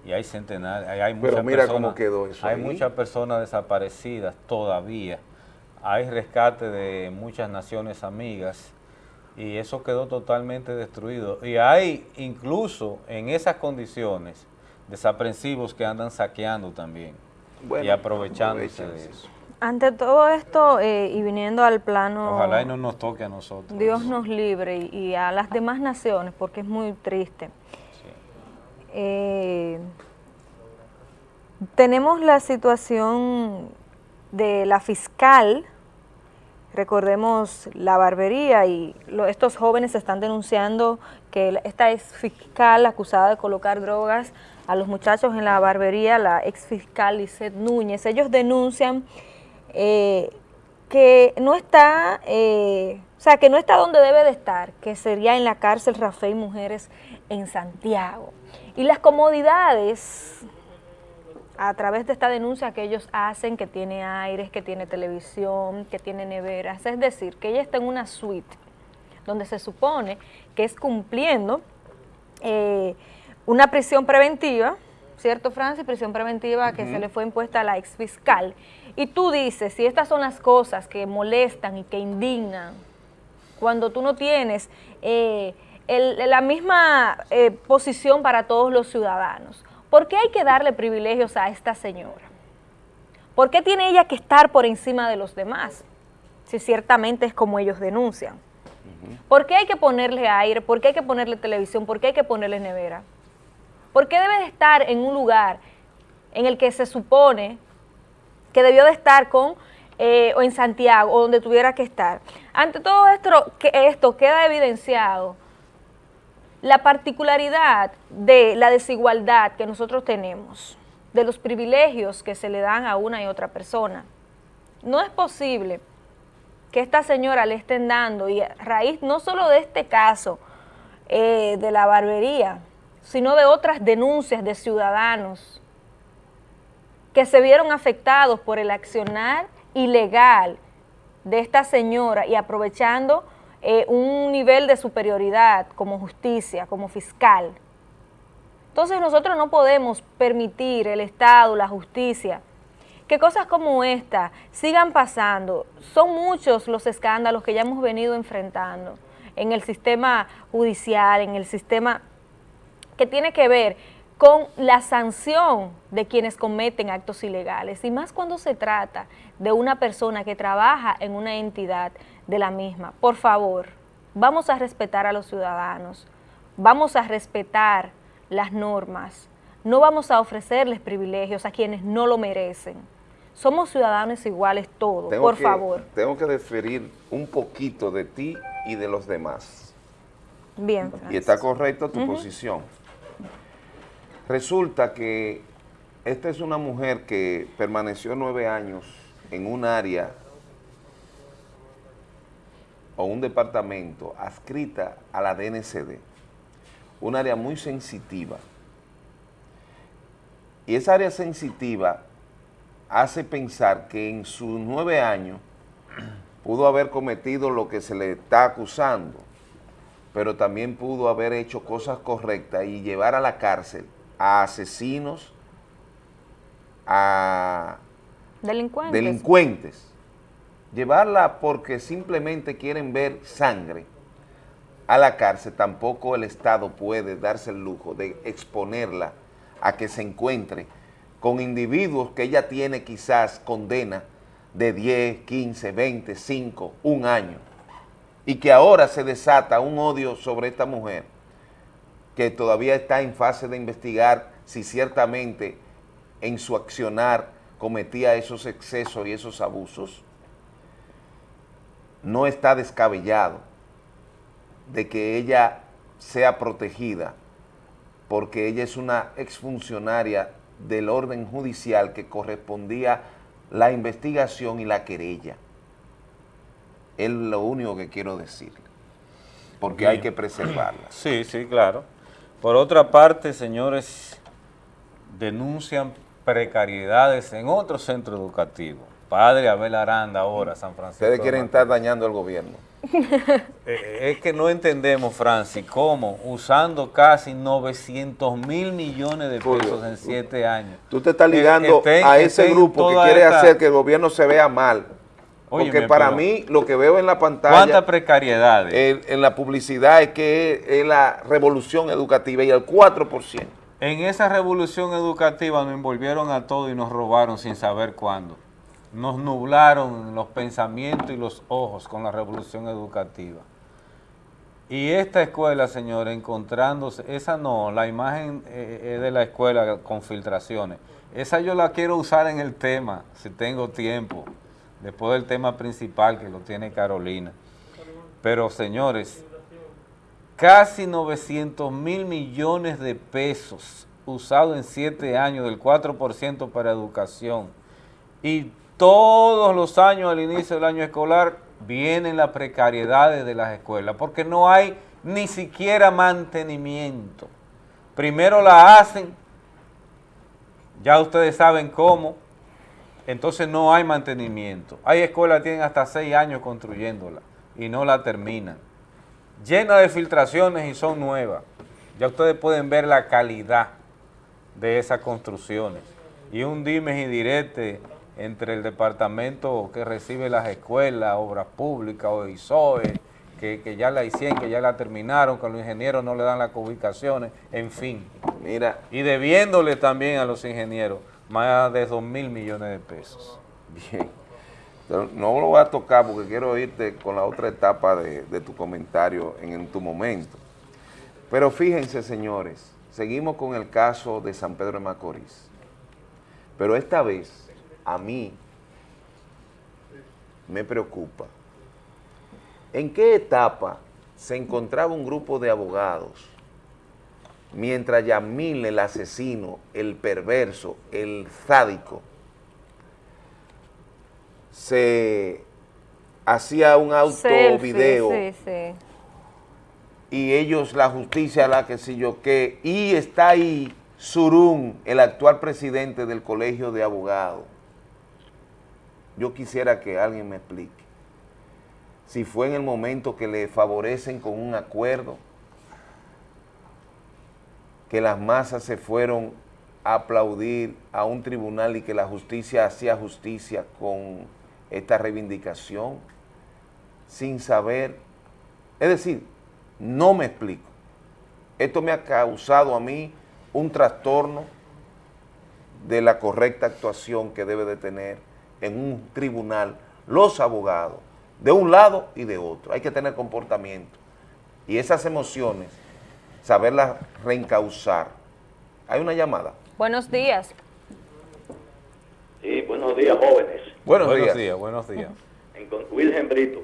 Y hay centenares, hay, hay Pero muchas mira personas, cómo quedó eso Hay muchas personas desaparecidas todavía. Hay rescate de muchas naciones amigas y eso quedó totalmente destruido. Y hay incluso en esas condiciones desaprensivos que andan saqueando también Bueno, y aprovechándose de eso. Ante todo esto eh, y viniendo al plano... Ojalá y no nos toque a nosotros. Dios nos libre y, y a las demás naciones, porque es muy triste. Eh, tenemos la situación de la fiscal recordemos la barbería y lo- estos jóvenes están denunciando que esta ex fiscal acusada de colocar drogas a los muchachos en la barbería, la ex fiscal Lisette Núñez, ellos denuncian eh, que no está, eh, o sea, que no está donde debe de estar, que sería en la cárcel Rafael Mujeres en Santiago. Y las comodidades a través de esta denuncia que ellos hacen, que tiene aires, que tiene televisión, que tiene neveras, es decir, que ella está en una suite donde se supone que es cumpliendo eh, una prisión preventiva, ¿cierto, Francis? Prisión preventiva que se le fue impuesta a la ex fiscal. Y tú dices, si estas son las cosas que molestan y que indignan, cuando tú no tienes eh, el- la misma eh, posición para todos los ciudadanos, ¿por qué hay que darle privilegios a esta señora? ¿Por qué tiene ella que estar por encima de los demás? Si ciertamente es como ellos denuncian. ¿Por qué hay que ponerle aire? ¿Por qué hay que ponerle televisión? ¿Por qué hay que ponerle nevera? ¿Por qué debe de estar en un lugar en el que se supone que debió de estar con eh, o en Santiago o donde tuviera que estar? Ante todo esto, que esto queda evidenciado la particularidad de la desigualdad que nosotros tenemos, de los privilegios que se le dan a una y otra persona. No es posible que esta señora le estén dando, y a raíz no solo de este caso eh, de la barbería, sino de otras denuncias de ciudadanos que se vieron afectados por el accionar ilegal de esta señora y aprovechando eh, un nivel de superioridad como justicia, como fiscal. Entonces nosotros no podemos permitir el Estado, la justicia, que cosas como esta sigan pasando. Son muchos los escándalos que ya hemos venido enfrentando en el sistema judicial, en el sistema que tiene que ver con la sanción de quienes cometen actos ilegales y más cuando se trata de una persona que trabaja en una entidad de la misma. Por favor, vamos a respetar a los ciudadanos, vamos a respetar las normas, no vamos a ofrecerles privilegios a quienes no lo merecen. Somos ciudadanos iguales todos, Tengo por que- favor. Tengo que deferir un poquito de ti y de los demás. Bien, Y está correcta tu posición. Resulta que esta es una mujer que permaneció nueve años en un área o un departamento adscrita a la DNCD, un área muy sensitiva. Y esa área sensitiva hace pensar que en sus nueve años pudo haber cometido lo que se le está acusando, pero también pudo haber hecho cosas correctas y llevar a la cárcel a asesinos, a Delincuentes. delincuentes. Llevarla porque simplemente quieren ver sangre. A la cárcel, tampoco el Estado puede darse el lujo de exponerla a que se encuentre con individuos que ella tiene quizás condena de 10, 15, 20, 5, un año, y que ahora se desata un odio sobre esta mujer que todavía está en fase de investigar si ciertamente en su accionar cometía esos excesos y esos abusos, no está descabellado de que ella sea protegida porque ella es una exfuncionaria del orden judicial que correspondía la investigación y la querella. Es lo único que quiero decirle, porque hay que preservarla. Sí, sí, claro. Por otra parte, señores, denuncian precariedades en otro centro educativo. Padre Abel Aranda ahora, San Francisco. Ustedes de quieren estar dañando al gobierno. (laughs) Eh, es que no entendemos, Francis, cómo usando casi 900 mil millones de Julio, pesos en siete años. Tú te estás que ligando estén- a ese grupo que quiere esta- hacer que el gobierno se vea mal. Porque Óyeme, para pero- mí lo que veo en la pantalla, ¿Cuántas precariedades? en, en la publicidad es que es, es la revolución educativa y el 4%. En esa revolución educativa nos envolvieron a todos y nos robaron sin saber cuándo. Nos nublaron los pensamientos y los ojos con la revolución educativa. Y esta escuela, señores, encontrándose, esa no, la imagen eh, de la escuela con filtraciones. Esa yo la quiero usar en el tema, si tengo tiempo. después del tema principal que lo tiene Carolina. Pero señores, casi 900 mil millones de pesos usados en siete años, del 4% para educación. Y todos los años al inicio del año escolar vienen las precariedades de las escuelas, porque no hay ni siquiera mantenimiento. Primero la hacen, ya ustedes saben cómo, entonces no hay mantenimiento. Hay escuelas que tienen hasta seis años construyéndola y no la terminan. Llena de filtraciones y son nuevas. Ya ustedes pueden ver la calidad de esas construcciones. Y un dimes y direte entre el departamento que recibe las escuelas, obras públicas o ISOE, que, que ya la hicieron, que ya la terminaron, que los ingenieros no le dan las ubicaciones, en fin. Mira. Y debiéndole también a los ingenieros más de 2 mil millones de pesos. Bien. Pero no lo voy a tocar porque quiero irte con la otra etapa de, de tu comentario en, en tu momento. Pero fíjense, señores, seguimos con el caso de San Pedro de Macorís. Pero esta vez, a mí, me preocupa. ¿En qué etapa se encontraba un grupo de abogados mientras Yamil, el asesino, el perverso, el sádico, se hacía un auto Selfie, video Sí, sí. y ellos, la justicia, la que sé yo qué, y está ahí Surún, el actual presidente del Colegio de Abogados. Yo quisiera que alguien me explique si fue en el momento que le favorecen con un acuerdo, que las masas se fueron a aplaudir a un tribunal y que la justicia hacía justicia con esta reivindicación, sin saber, es decir, no me explico. Esto me ha causado a mí un trastorno de la correcta actuación que debe de tener en un tribunal los abogados, de un lado y de otro. Hay que tener comportamiento. Y esas emociones, saberlas reencauzar. Hay una llamada. Buenos días. Sí, buenos días, jóvenes. Buenos, Buenos días. días, buenos días. En con Wilhelm Brito.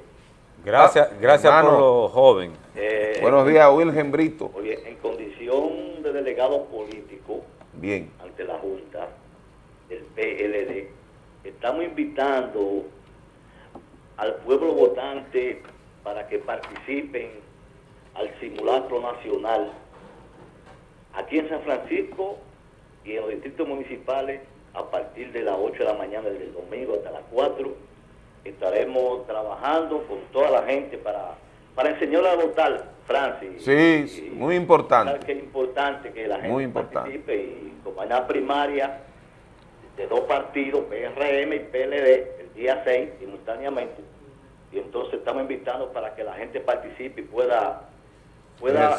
Gracias, Ah, gracias hermano. por lo joven. Eh, Buenos días, Wilhelm Brito. Oye, en condición de delegado político Bien. ante la Junta del PLD, estamos invitando al pueblo votante para que participen al simulacro nacional aquí en San Francisco y en los distritos municipales a partir de las 8 de la mañana del domingo hasta las 4 estaremos trabajando con toda la gente para, para enseñar a votar, Francis. Sí, muy importante. Que es importante que la gente Muy importante. participe y como hay una primaria de dos partidos, PRM y PLD, el día 6 simultáneamente, y entonces estamos invitando para que la gente participe y pueda... pueda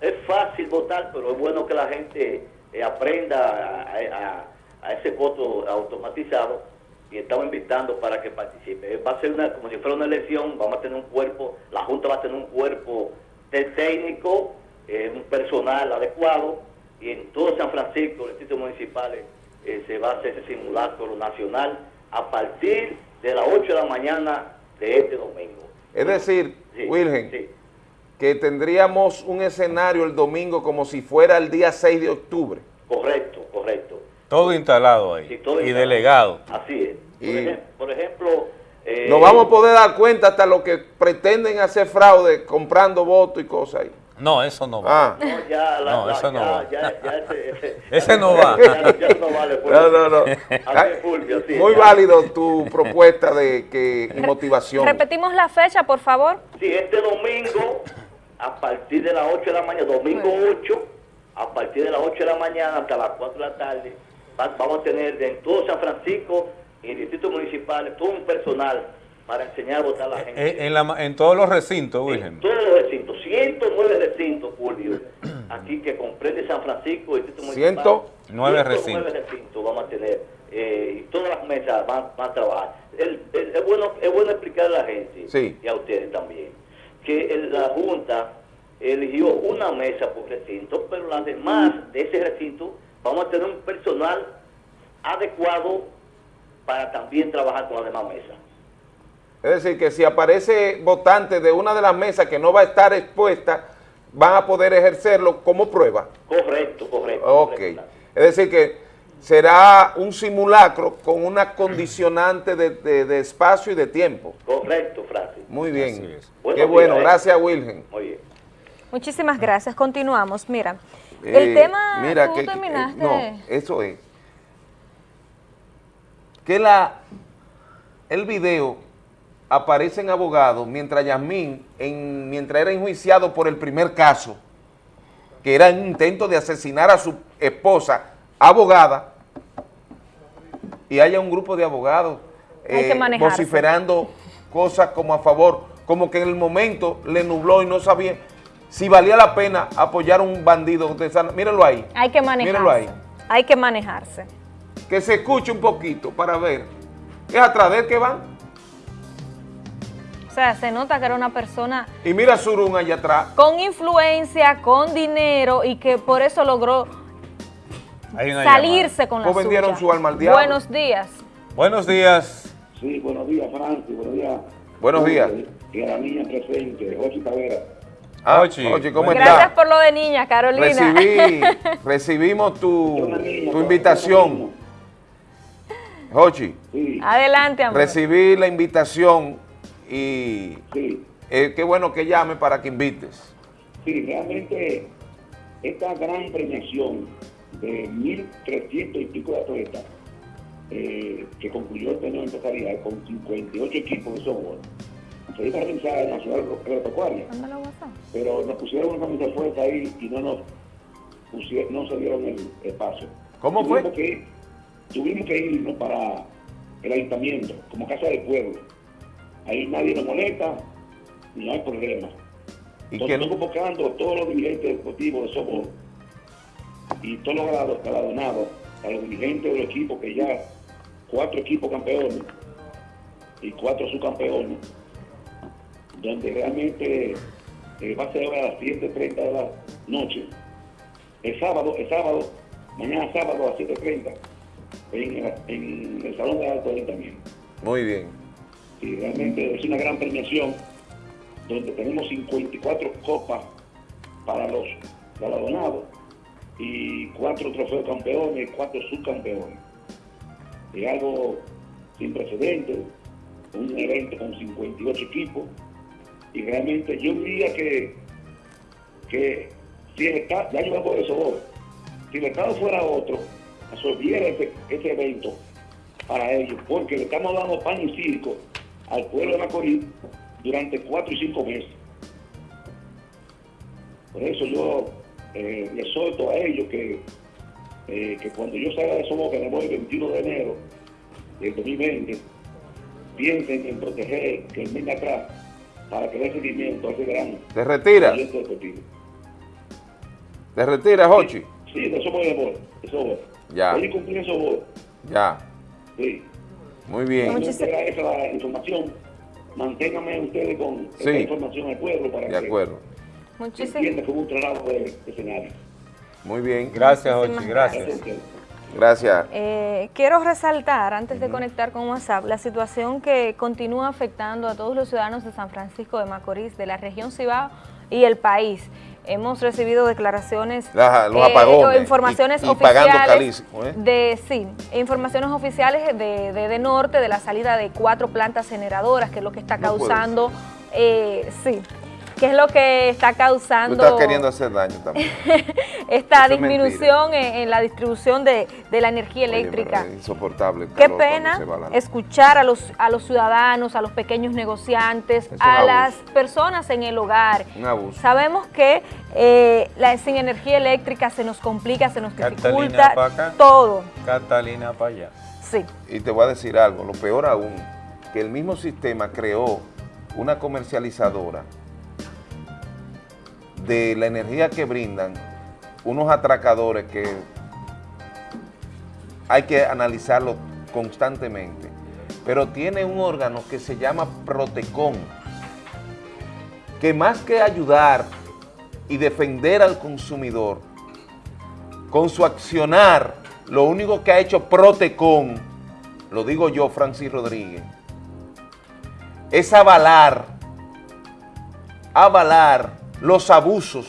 es, es fácil votar, pero es bueno que la gente eh, aprenda a, a- a ese voto automatizado y estamos invitando para que participe. Va a ser una, como si fuera una elección, vamos a tener un cuerpo, la Junta va a tener un cuerpo técnico, eh, un personal adecuado, y en todo San Francisco, los distritos municipales, eh, se va a hacer ese simulacro nacional a partir de las 8 de la mañana de este domingo. Es decir, Sí, Wilhelm, sí. que tendríamos un escenario el domingo como si fuera el día 6 de octubre. Correcto, correcto. Todo instalado ahí. Sí, todo y instalado. delegado. Así es. Por, Y- ejem- por ejemplo... eh, Nos vamos a poder dar cuenta hasta lo que pretenden hacer fraude comprando votos y cosas ahí. No, eso no va. Ah. No, ya, la- No, la- eso no ya- va. ya- ya ese, (laughs) ese- Ese no va. Ya, ya no vale. Fulvio. No, no, no. Así es, Fulvio, sí, Muy ya. válido tu propuesta de que y motivación. Repetimos la fecha, por favor. Sí, este domingo, a partir de las 8 de la mañana, domingo 8, a partir de las 8 de la mañana hasta las 4 de la tarde, va- vamos a tener en todo San Francisco y distritos municipales todo un personal para enseñar a votar a la gente. En, en la en todos los recintos, Wilhelm. Todos los recintos, 109 recintos, Fulvio, (clears throat) aquí que comprende San Francisco y distrito municipal. 109 109 recintos. recintos vamos a tener eh, y todas las mesas van, van a trabajar. El- el- es, bueno, es bueno explicarle a la gente Sí. y a ustedes también que el- la Junta eligió una mesa por recinto, pero las demás de ese recinto vamos a tener un personal adecuado para también trabajar con las demás mesas. Es decir, que si aparece votante de una de las mesas que no va a estar expuesta, van a poder ejercerlo como prueba. Correcto, correcto. Ok. correcto. Es decir, que será un simulacro con una condicionante de, de- de espacio y de tiempo. Correcto, Francis. Muy bien. Qué bueno. días, ¿eh? Gracias, Wilgen. Muy bien. Muchísimas gracias. Continuamos. Mira, Eh, el tema, mira tú que- terminaste. no, eso es. Que la, el video aparece en abogado mientras Yasmín, en, mientras era enjuiciado por el primer caso, que era un intento de asesinar a su esposa, abogada, y haya un grupo de abogados eh, vociferando cosas como a favor, como que en el momento le nubló y no sabía si valía la pena apoyar a un bandido de. Mírenlo ahí. Hay que manejarse. Mírenlo ahí. Hay que manejarse. Que se escuche un poquito para ver. ¿Es atrás de él que van? O sea, se nota que era una persona Y mira a Surún allá atrás. con influencia, con dinero y que por eso logró salirse con la Pues vendieron suya. su alma al diablo. Buenos días. Buenos días. Sí, buenos días, Francis. Buenos días. Buenos días. Y a la niña presente, Ochi Tavera. Ah, Ochi, Ochi, ¿cómo Gracias por lo de niña, Carolina. Recibí, (laughs) recibimos tu, tu invitación. Jochi, Adelante, amor. recibí la invitación y eh, qué bueno que llame para que invites. Sí, realmente esta gran premiación de 1.300 y pico de atletas eh, que concluyó el torneo empresarial con 58 equipos de softball se iba a realizar en la ciudad agropecuaria, pero nos pusieron una camisa de fuerza ahí y no nos pusieron, no se dieron el espacio. ¿Cómo fue? Tuvimos que, tuvimos que irnos para el ayuntamiento, como casa del pueblo. Ahí nadie nos molesta, no hay problema. ¿Y Entonces, quién? estoy convocando a todos los dirigentes deportivos de softball y todos los galardonados, a los dirigentes del equipo que ya, cuatro equipos campeones y cuatro subcampeones, donde realmente eh, va a ser ahora a las 7.30 de la noche. El sábado, el sábado, mañana sábado a las 7.30, en, el- en el Salón de Alto Ayuntamiento. Muy bien. Sí, realmente es una gran premiación donde tenemos 54 copas para los galardonados y cuatro trofeos campeones y cuatro subcampeones. Es algo sin precedentes, un evento con 58 equipos y realmente yo diría que, que si el Estado, ya eso si el Estado fuera otro, absorbiera ese, ese evento para ellos, porque le estamos dando pan y circo al pueblo de Macorís durante cuatro y cinco meses. Por eso yo eh, les solto a ellos que, eh, que cuando yo salga de Soboca, voy el 21 de enero del 2020, piensen en proteger que el venga atrás para que dé seguimiento a ese gran ¿Te retiras? ¿Te retiras, Jochi? Sí, de eso voy de de eso voy. Ya. Voy a cumplir eso voy. Ya. Sí. Muy bien. Cuando tenga esa la información, manténganme ustedes con esa Sí. información al pueblo para De que acuerdo. Muchísimas entienda que hubo un trabajo de, escenario. Muy bien. Gracias, Muchísimas Ochi, gracias. Gracias. Eh, quiero resaltar, antes de conectar con WhatsApp, la situación que continúa afectando a todos los ciudadanos de San Francisco de Macorís, de la región Cibao y el país. Hemos recibido declaraciones, los eh, apagones informaciones y- y pagando oficiales ¿eh? de sí, informaciones oficiales de, de, de norte de la salida de cuatro plantas generadoras, que es lo que está No causando, eh, sí, que es lo que está Tú causando estás queriendo hacer daño también. (laughs) esta Eso es disminución en, en la distribución de, de la energía eléctrica. es insoportable. el Qué pena escuchar a los, a los ciudadanos, a los pequeños negociantes, a abuso. las personas en el hogar. Un abuso. Sabemos que eh, la, sin energía eléctrica se nos complica, se nos dificulta todo. Catalina para allá. Sí. Y te voy a decir algo, lo peor aún, que el mismo sistema creó una comercializadora de la energía que brindan unos atracadores que hay que analizarlo constantemente. Pero tiene un órgano que se llama Protecon, que más que ayudar y defender al consumidor, con su accionar, lo único que ha hecho Protecon, lo digo yo, Francis Rodríguez, es avalar, avalar los abusos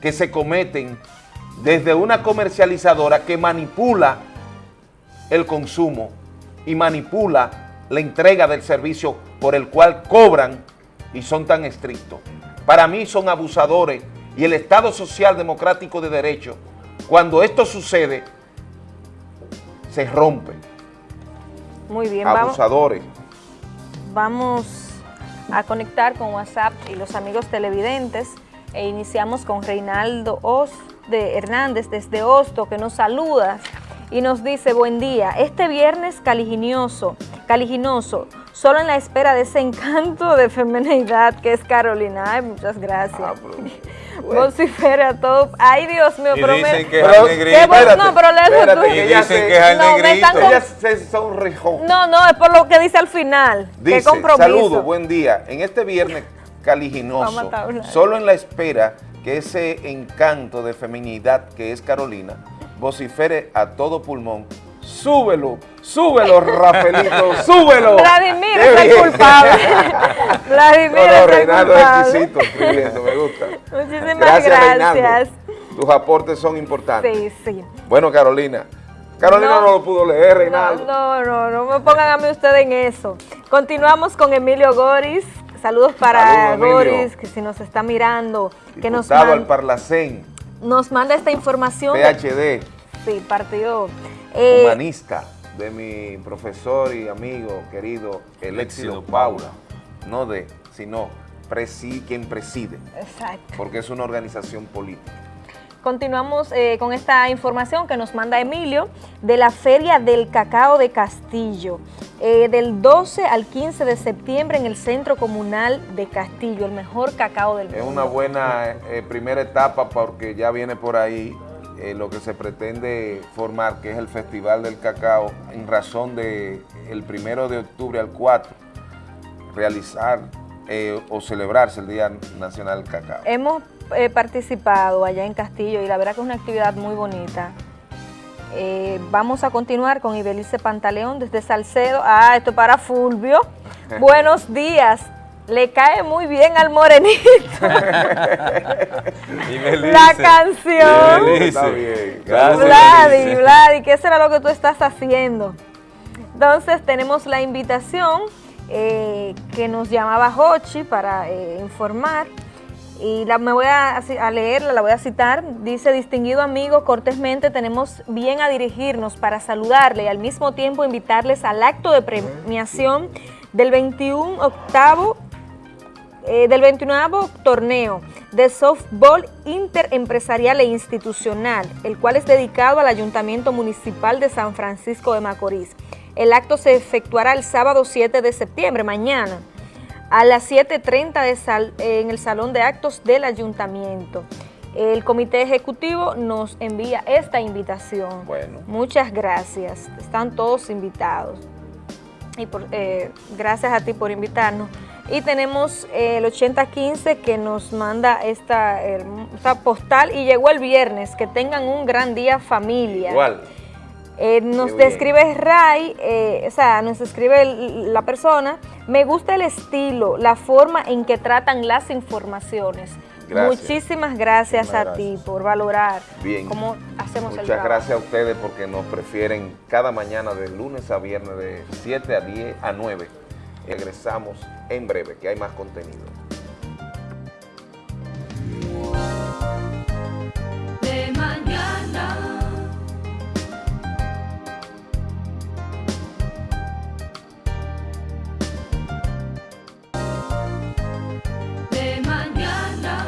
que se cometen desde una comercializadora que manipula el consumo y manipula la entrega del servicio por el cual cobran y son tan estrictos. Para mí son abusadores y el Estado Social Democrático de Derecho, cuando esto sucede, se rompe. Muy bien, vamos, Abusadores. vamos a conectar con WhatsApp y los amigos televidentes e iniciamos con Reinaldo Os de Hernández desde Hosto que nos saluda y nos dice buen día, este viernes caliginoso, caliginoso, solo en la espera de ese encanto de feminidad que es Carolina. Muchas gracias. Ah, Vocifera a todo. Ay, Dios mío, Y pero dicen me- que es pero- al negrito. qué bueno- Espérate, no, pero léelo tú. ella Dicen se- que es al No, me negrito. están- Ella se sonrejó. No, no, es por lo que dice al final. Qué Dice, compromiso. saludos, buen día. En este viernes caliginoso, solo en la espera que ese encanto de feminidad que es Carolina vocifere a todo pulmón. Súbelo, súbelo, Rafaelito, (laughs) súbelo. Vladimir es el culpable. (laughs) Vladimir No, no, es el Reinaldo es culpable. exquisito escribiendo, me gusta. Muchísimas Gracias, gracias. Tus aportes son importantes. Sí, sí. Bueno, Carolina. Carolina no, No. lo pudo leer, No, Reinaldo. no, no, no me pongan a mí ustedes en eso. Continuamos con Emilio Goris. Saludos para Saludos, Emilio. Goris, que si nos está mirando, que nos, Diputado man- al Parlacén, nos manda esta información. de- PhD, sí, partido. Eh, humanista, de mi profesor y amigo querido Eléxido Paula. No de, sino presi- quien preside, exacto. porque es una organización política. Continuamos eh, con esta información que nos manda Emilio de la Feria del Cacao de Castillo, eh, del 12 al 15 de septiembre en el Centro Comunal de Castillo, el mejor cacao del mundo. Es una buena eh, primera etapa porque ya viene por ahí eh, lo que se pretende formar, que es el Festival del Cacao, en razón de el primero de octubre al 4, realizar eh, o celebrarse el Día Nacional del Cacao. Hemos eh, participado allá en Castillo y la verdad que es una actividad muy bonita. Eh, vamos a continuar con Ibelice Pantaleón desde Salcedo. Ah, esto para Fulvio. (laughs) Buenos días. Le cae muy bien al morenito. La canción. Está bien. Gracias, Vladi. Vladi, ¿qué será lo que tú estás haciendo? Entonces tenemos la invitación eh, que nos llamaba Hochi para eh, informar y la, me voy a, a leerla, la voy a citar. Dice, distinguido amigo, cortésmente tenemos bien a dirigirnos para saludarle y al mismo tiempo invitarles al acto de premiación del 21 octavo eh, del 29 torneo de softball interempresarial e institucional, el cual es dedicado al Ayuntamiento Municipal de San Francisco de Macorís. El acto se efectuará el sábado 7 de septiembre, mañana, a las 7.30 de sal- en el Salón de Actos del Ayuntamiento. El Comité Ejecutivo nos envía esta invitación. Bueno. Muchas gracias. Están todos invitados y por, eh, gracias a ti por invitarnos. Y tenemos eh, el 8015 que nos manda esta, esta postal y llegó el viernes. Que tengan un gran día familia. Igual. Eh, nos describe Ray, eh, o sea, nos escribe el- la persona, me gusta el estilo, la forma en que tratan las informaciones. Gracias. Muchísimas gracias Muchísimas a ti por valorar Bien. cómo hacemos el Muchas gracias a ustedes porque nos prefieren cada mañana de lunes a viernes de 7 a 10 a 9. Regresamos en breve, que hay más contenido. de mañana. De mañana.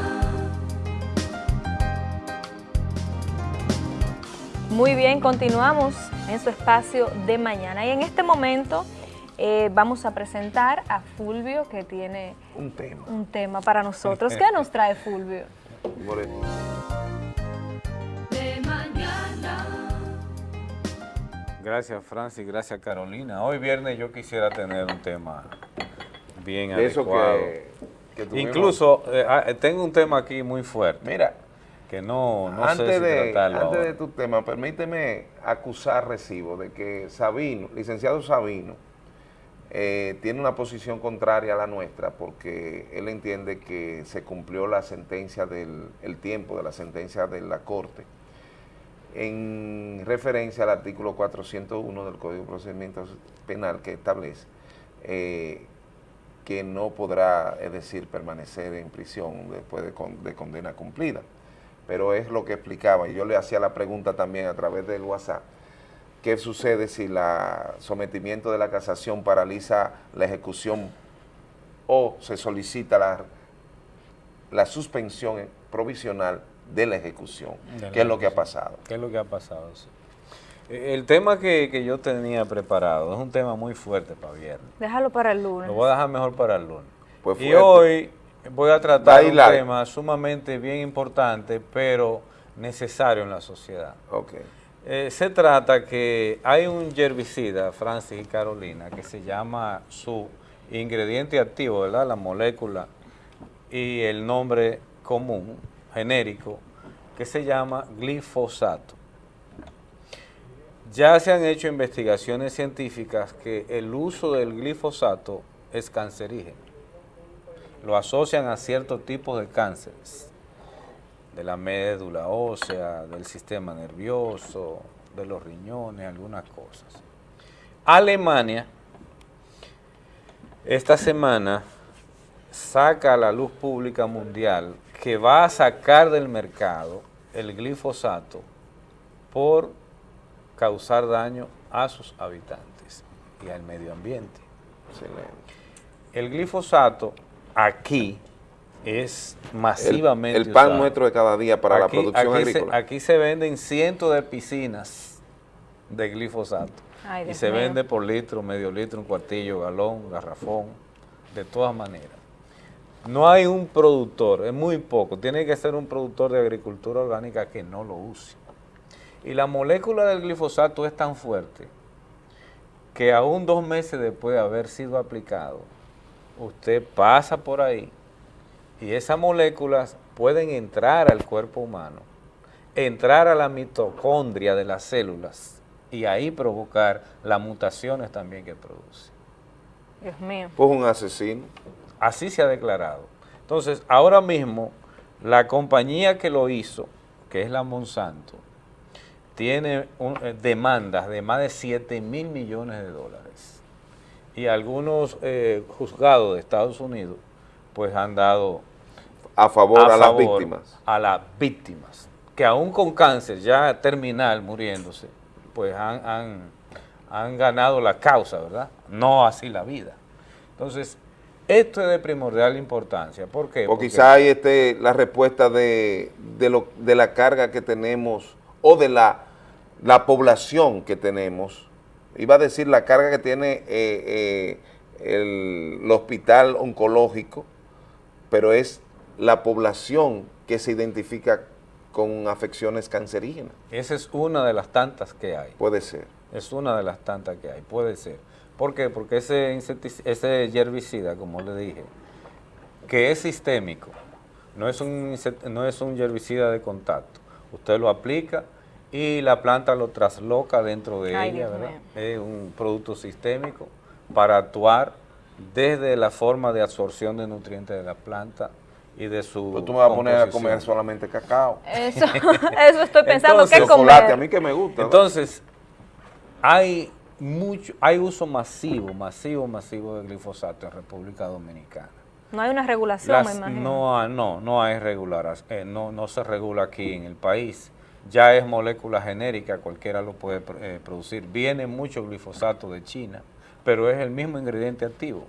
Muy bien, continuamos en su espacio de mañana. Y en este momento eh, vamos a presentar a Fulvio que tiene Un tema. un tema para nosotros. ¿Qué nos trae Fulvio? De mañana. Gracias Francis, gracias Carolina. Hoy viernes yo quisiera tener un tema bien De eso adecuado. que- que Incluso eh, ah, tengo un tema aquí muy fuerte. Mira, que no, no antes sé si de, tratarlo antes ahora. de tu tema, permíteme acusar recibo de que Sabino, licenciado Sabino, eh, tiene una posición contraria a la nuestra porque él entiende que se cumplió la sentencia del el tiempo de la sentencia de la Corte en referencia al artículo 401 del Código de Procedimiento Penal que establece eh, que no podrá, es decir, permanecer en prisión después de, con- de condena cumplida. Pero es lo que explicaba, y yo le hacía la pregunta también a través del WhatsApp, ¿qué sucede si el sometimiento de la casación paraliza la ejecución o se solicita la, la suspensión provisional de la ejecución? De la ¿Qué es lo que ha pasado? ¿Qué es lo que ha pasado? sí. Eh, El tema que, que yo tenía preparado es un tema muy fuerte para viernes. Déjalo para el lunes. Lo voy a dejar mejor para el lunes. Pues y hoy voy a tratar un tema sumamente bien importante, pero necesario en la sociedad. Ok. Eh, se trata que hay un herbicida, Francis y Carolina, que se llama su ingrediente activo, ¿verdad? La molécula y el nombre común, genérico, que se llama glifosato. Ya se han hecho investigaciones científicas que el uso del glifosato es cancerígeno. Lo asocian a ciertos tipos de cánceres, de la médula ósea, del sistema nervioso, de los riñones, algunas cosas. Alemania, esta semana, saca a la luz pública mundial que va a sacar del mercado el glifosato por causar daño a sus habitantes y al medio ambiente. El glifosato aquí es masivamente El, el pan usado. nuestro de cada día para la producción aquí se- agrícola. aquí se venden cientos de piscinas de glifosato. Ay, y se mío. vende por litro, medio litro, un cuartillo, galón, garrafón, de todas maneras. No hay un productor, es muy poco, tiene que ser un productor de agricultura orgánica que no lo use. Y la molécula del glifosato es tan fuerte que aún dos meses después de haber sido aplicado, usted pasa por ahí y esas moléculas pueden entrar al cuerpo humano, entrar a la mitocondria de las células y ahí provocar las mutaciones también que produce. Dios mío. Pues un asesino. Así se ha declarado. Entonces, ahora mismo, la compañía que lo hizo, que es la Monsanto, tiene un- eh, demandas de más de 7 mil millones de dólares. Y algunos eh, juzgados de Estados Unidos, pues han dado A favor a, las favor víctimas. A las víctimas, que aún con cáncer ya terminal muriéndose, pues han, han, han ganado la causa, ¿verdad? No así la vida. Entonces, esto es de primordial importancia. ¿Por qué? O Porque- quizá hay este, la respuesta de, de, lo, de la carga que tenemos o de la, la población que tenemos. Iba a decir la carga que tiene eh, eh, el, el hospital oncológico, pero es la población que se identifica con afecciones cancerígenas. Esa es una de las tantas que hay. Puede ser. Es una de las tantas que hay, puede ser. ¿Por qué? Porque ese, ese herbicida, como le dije, que es sistémico, no es, un, no es un herbicida de contacto. Usted lo aplica y la planta lo trasloca dentro de Ay, ella, Dios ¿verdad? mío. Es un producto sistémico para actuar desde la forma de absorción de nutrientes de la planta y de su Pues tú me vas a poner a comer solamente cacao. Eso, (laughs) eso estoy pensando Entonces- que comer. Chocolate, a mí que me gusta. ¿no? Entonces, hay mucho, hay uso masivo, masivo, masivo de glifosato en República Dominicana. No hay una regulación, Las- me imagino. no, no, no hay regular, eh, no, no se regula aquí en el país. Ya es molécula genérica, cualquiera lo puede eh, producir. Viene mucho glifosato de China, pero es el mismo ingrediente activo,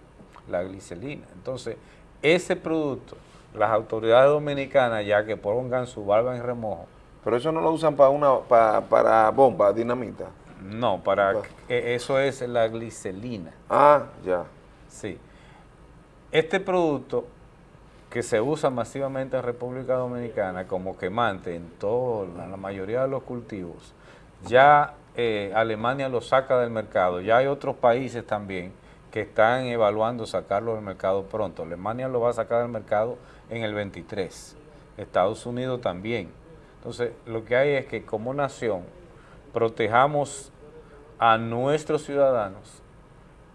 la glicelina. Entonces, ese producto, las autoridades dominicanas, ya que pongan su barba en remojo, Pero eso no lo usan para una para, para bomba, dinamita. No, para que- eso es la glicelina. Ah, ya. Sí. Este producto que se usa masivamente en República Dominicana como quemante en toda la mayoría de los cultivos, ya eh, Alemania lo saca del mercado. Ya hay otros países también que están evaluando sacarlo del mercado pronto. Alemania lo va a sacar del mercado en el 23. Estados Unidos también. Entonces, lo que hay es que como nación protejamos a nuestros ciudadanos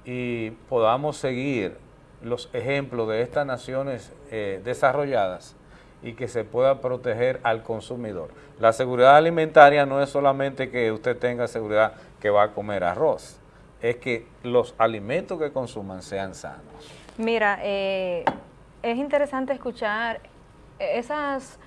y podamos seguir los ejemplos de estas naciones eh, desarrolladas y que se pueda proteger al consumidor. La seguridad alimentaria no es solamente que usted tenga seguridad que va a comer arroz, es que los alimentos que consuman sean sanos. Mira, eh, es interesante escuchar esas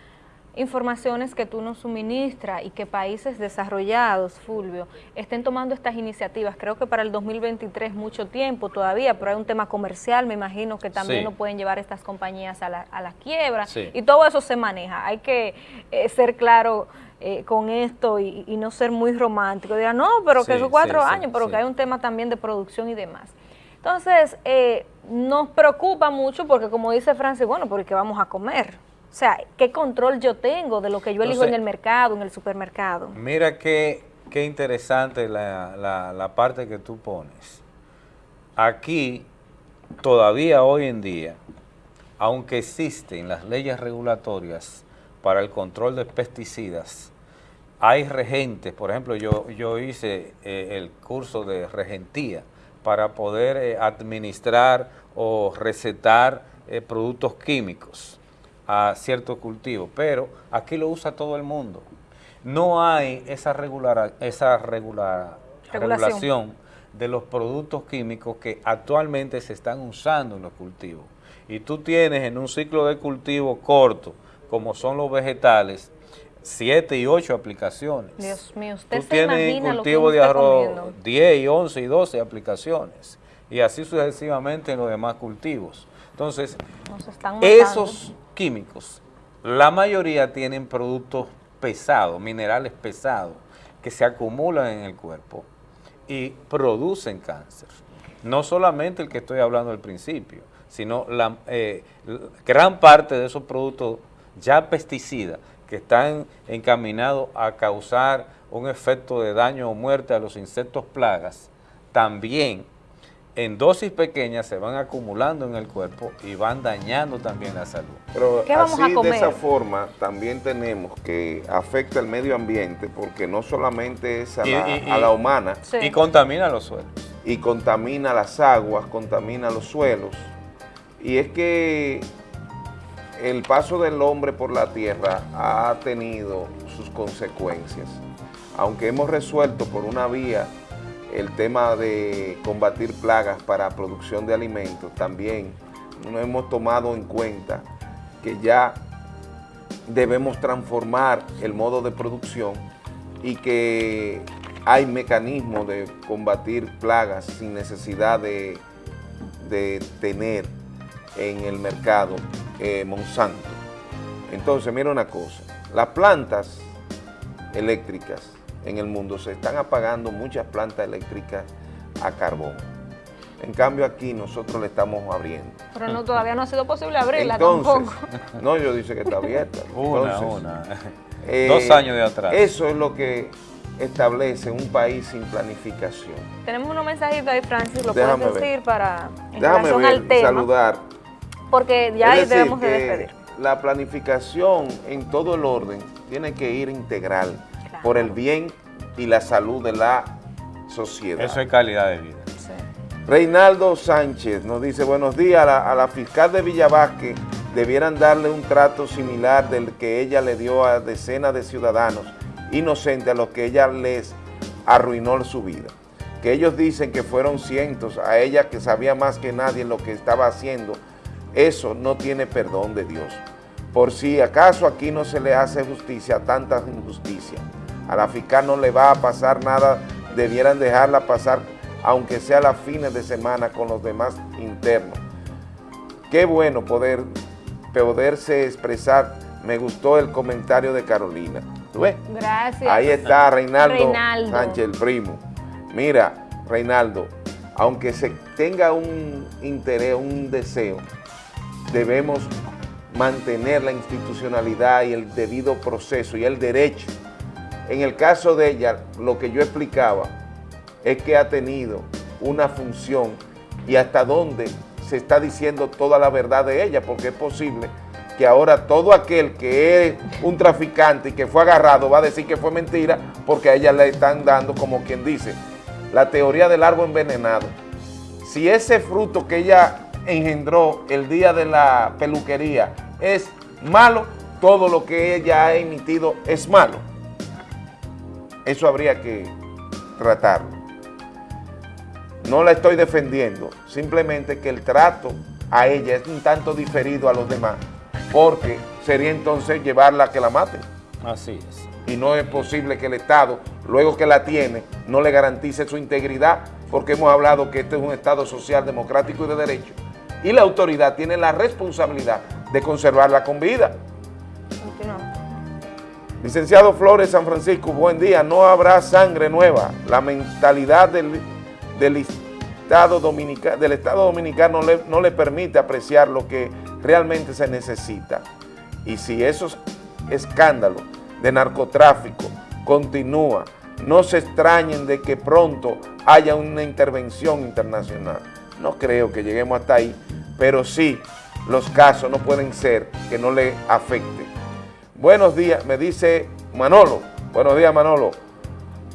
informaciones que tú nos suministras y que países desarrollados, Fulvio, estén tomando estas iniciativas. Creo que para el 2023 es mucho tiempo todavía, pero hay un tema comercial, me imagino que también Sí. no pueden llevar estas compañías a la, a la quiebra Sí. y todo eso se maneja. Hay que eh, ser claro eh, con esto y, y no ser muy romántico. Dirán, no, pero que Sí, esos cuatro años, pero que hay un tema también de producción y demás. Entonces, eh, nos preocupa mucho porque como dice Francis, bueno, porque ¿qué vamos a comer? O sea, ¿qué control yo tengo de lo que yo elijo Entonces- en el mercado, en el supermercado? Mira qué, qué interesante la, la- la parte que tú pones. Aquí, todavía hoy en día, aunque existen las leyes regulatorias para el control de pesticidas, hay regentes, por ejemplo, yo, yo hice eh, el curso de regentía para poder eh, administrar o recetar eh, productos químicos a ciertos cultivos, pero aquí lo usa todo el mundo. No hay esa, regular, esa regular, Regulación. regulación de los productos químicos que actualmente se están usando en los cultivos. Y tú tienes en un ciclo de cultivo corto, como son los vegetales, siete y ocho aplicaciones. Dios mío, usted Tú se tienes en imagina lo que cultivo de arroz comiendo. 10 y 11 y 12 aplicaciones. Y así sucesivamente en los demás cultivos. Entonces, esos químicos, la mayoría tienen productos pesados, minerales pesados, que se acumulan en el cuerpo y producen cáncer. No solamente el que estoy hablando al principio, sino la eh, gran parte de esos productos ya pesticidas que están encaminados a causar un efecto de daño o muerte a los insectos plagas, también en dosis pequeñas se van acumulando en el cuerpo y van dañando también la salud. Pero ¿Qué vamos así a comer? de esa forma también tenemos que afecta el medio ambiente porque no solamente es a, Y- la, y- a la humana. Y contamina los suelos. Y contamina las aguas, contamina los suelos. Y es que el paso del hombre por la tierra ha tenido sus consecuencias. Aunque hemos resuelto por una vía el tema de combatir plagas para producción de alimentos, también no hemos tomado en cuenta que ya debemos transformar el modo de producción y que hay mecanismos de combatir plagas sin necesidad de, de tener en el mercado eh, Monsanto. Entonces, mira una cosa, las plantas eléctricas en el mundo se están apagando muchas plantas eléctricas a carbón. En cambio aquí nosotros le estamos abriendo. Pero no, todavía no ha sido posible abrirla Entonces, tampoco. (laughs) no, yo dice que está abierta. (laughs) Una, Entonces, una. eh, Dos años de atrás. Eso es lo que establece un país sin planificación. Tenemos unos mensajitos ahí, Francis, lo Déjame puedes ver. decir para en Déjame relación ver, al tema, saludar. porque ya ahí decir, debemos de despedir. La planificación en todo el orden tiene que ir integral por el bien y la salud de la sociedad. Eso es calidad de vida. Reinaldo Sánchez nos dice, buenos días, a la, a la fiscal de Villavasque debieran darle un trato similar del que ella le dio a decenas de ciudadanos inocentes a los que ella les arruinó su vida. Que ellos dicen que fueron cientos, a ella que sabía más que nadie lo que estaba haciendo, eso no tiene perdón de Dios. Por si acaso aquí no se le hace justicia a tanta injusticia. A la fiscal no le va a pasar nada, debieran dejarla pasar aunque sea las fines de semana con los demás internos. Qué bueno poder, poderse expresar. Me gustó el comentario de Carolina. ¿Tú ves? Gracias. Ahí está Reinaldo, Reinaldo. Sánchez, el primo. Mira, Reinaldo, aunque se tenga un interés, un deseo, debemos mantener la institucionalidad y el debido proceso y el derecho. En el caso de ella, lo que yo explicaba es que ha tenido una función y hasta dónde se está diciendo toda la verdad de ella, porque es posible que ahora todo aquel que es un traficante y que fue agarrado va a decir que fue mentira porque a ella le están dando, como quien dice, la teoría del árbol envenenado. si ese fruto que ella engendró el día de la peluquería es malo, todo lo que ella ha emitido es malo. Eso habría que tratarlo. No la estoy defendiendo, simplemente que el trato a ella es un tanto diferido a los demás, porque sería entonces llevarla a que la maten. Así es. Y no es posible que el Estado, luego que la tiene, no le garantice su integridad, porque hemos hablado que este es un Estado social, democrático y de derecho. Y la autoridad tiene la responsabilidad de conservarla con vida. Licenciado Flores San Francisco, buen día. No habrá sangre nueva. La mentalidad del, del Estado, Dominica, del Estado Dominicano no le, no le permite apreciar lo que realmente se necesita. Y si esos escándalos de narcotráfico continúa, no se extrañen de que pronto haya una intervención internacional. No creo que lleguemos hasta ahí, pero sí los casos no pueden ser que no le afecte. Buenos días, me dice Manolo. Buenos días, Manolo.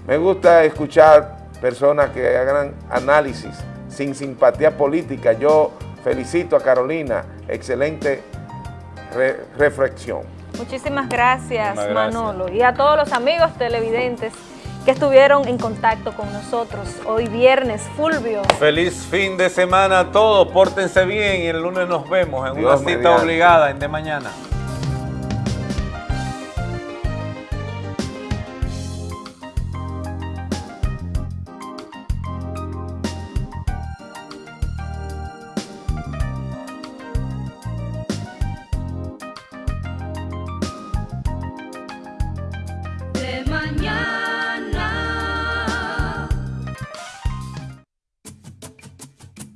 Me gusta escuchar personas que hagan análisis sin simpatía política. Yo felicito a Carolina. Excelente re- reflexión. Muchísimas gracias. Manolo, y a todos los amigos televidentes que estuvieron en contacto con nosotros hoy viernes, Fulvio. Feliz fin de semana a todos, pórtense bien y el lunes nos vemos en Dios una cita mediante. obligada en de mañana.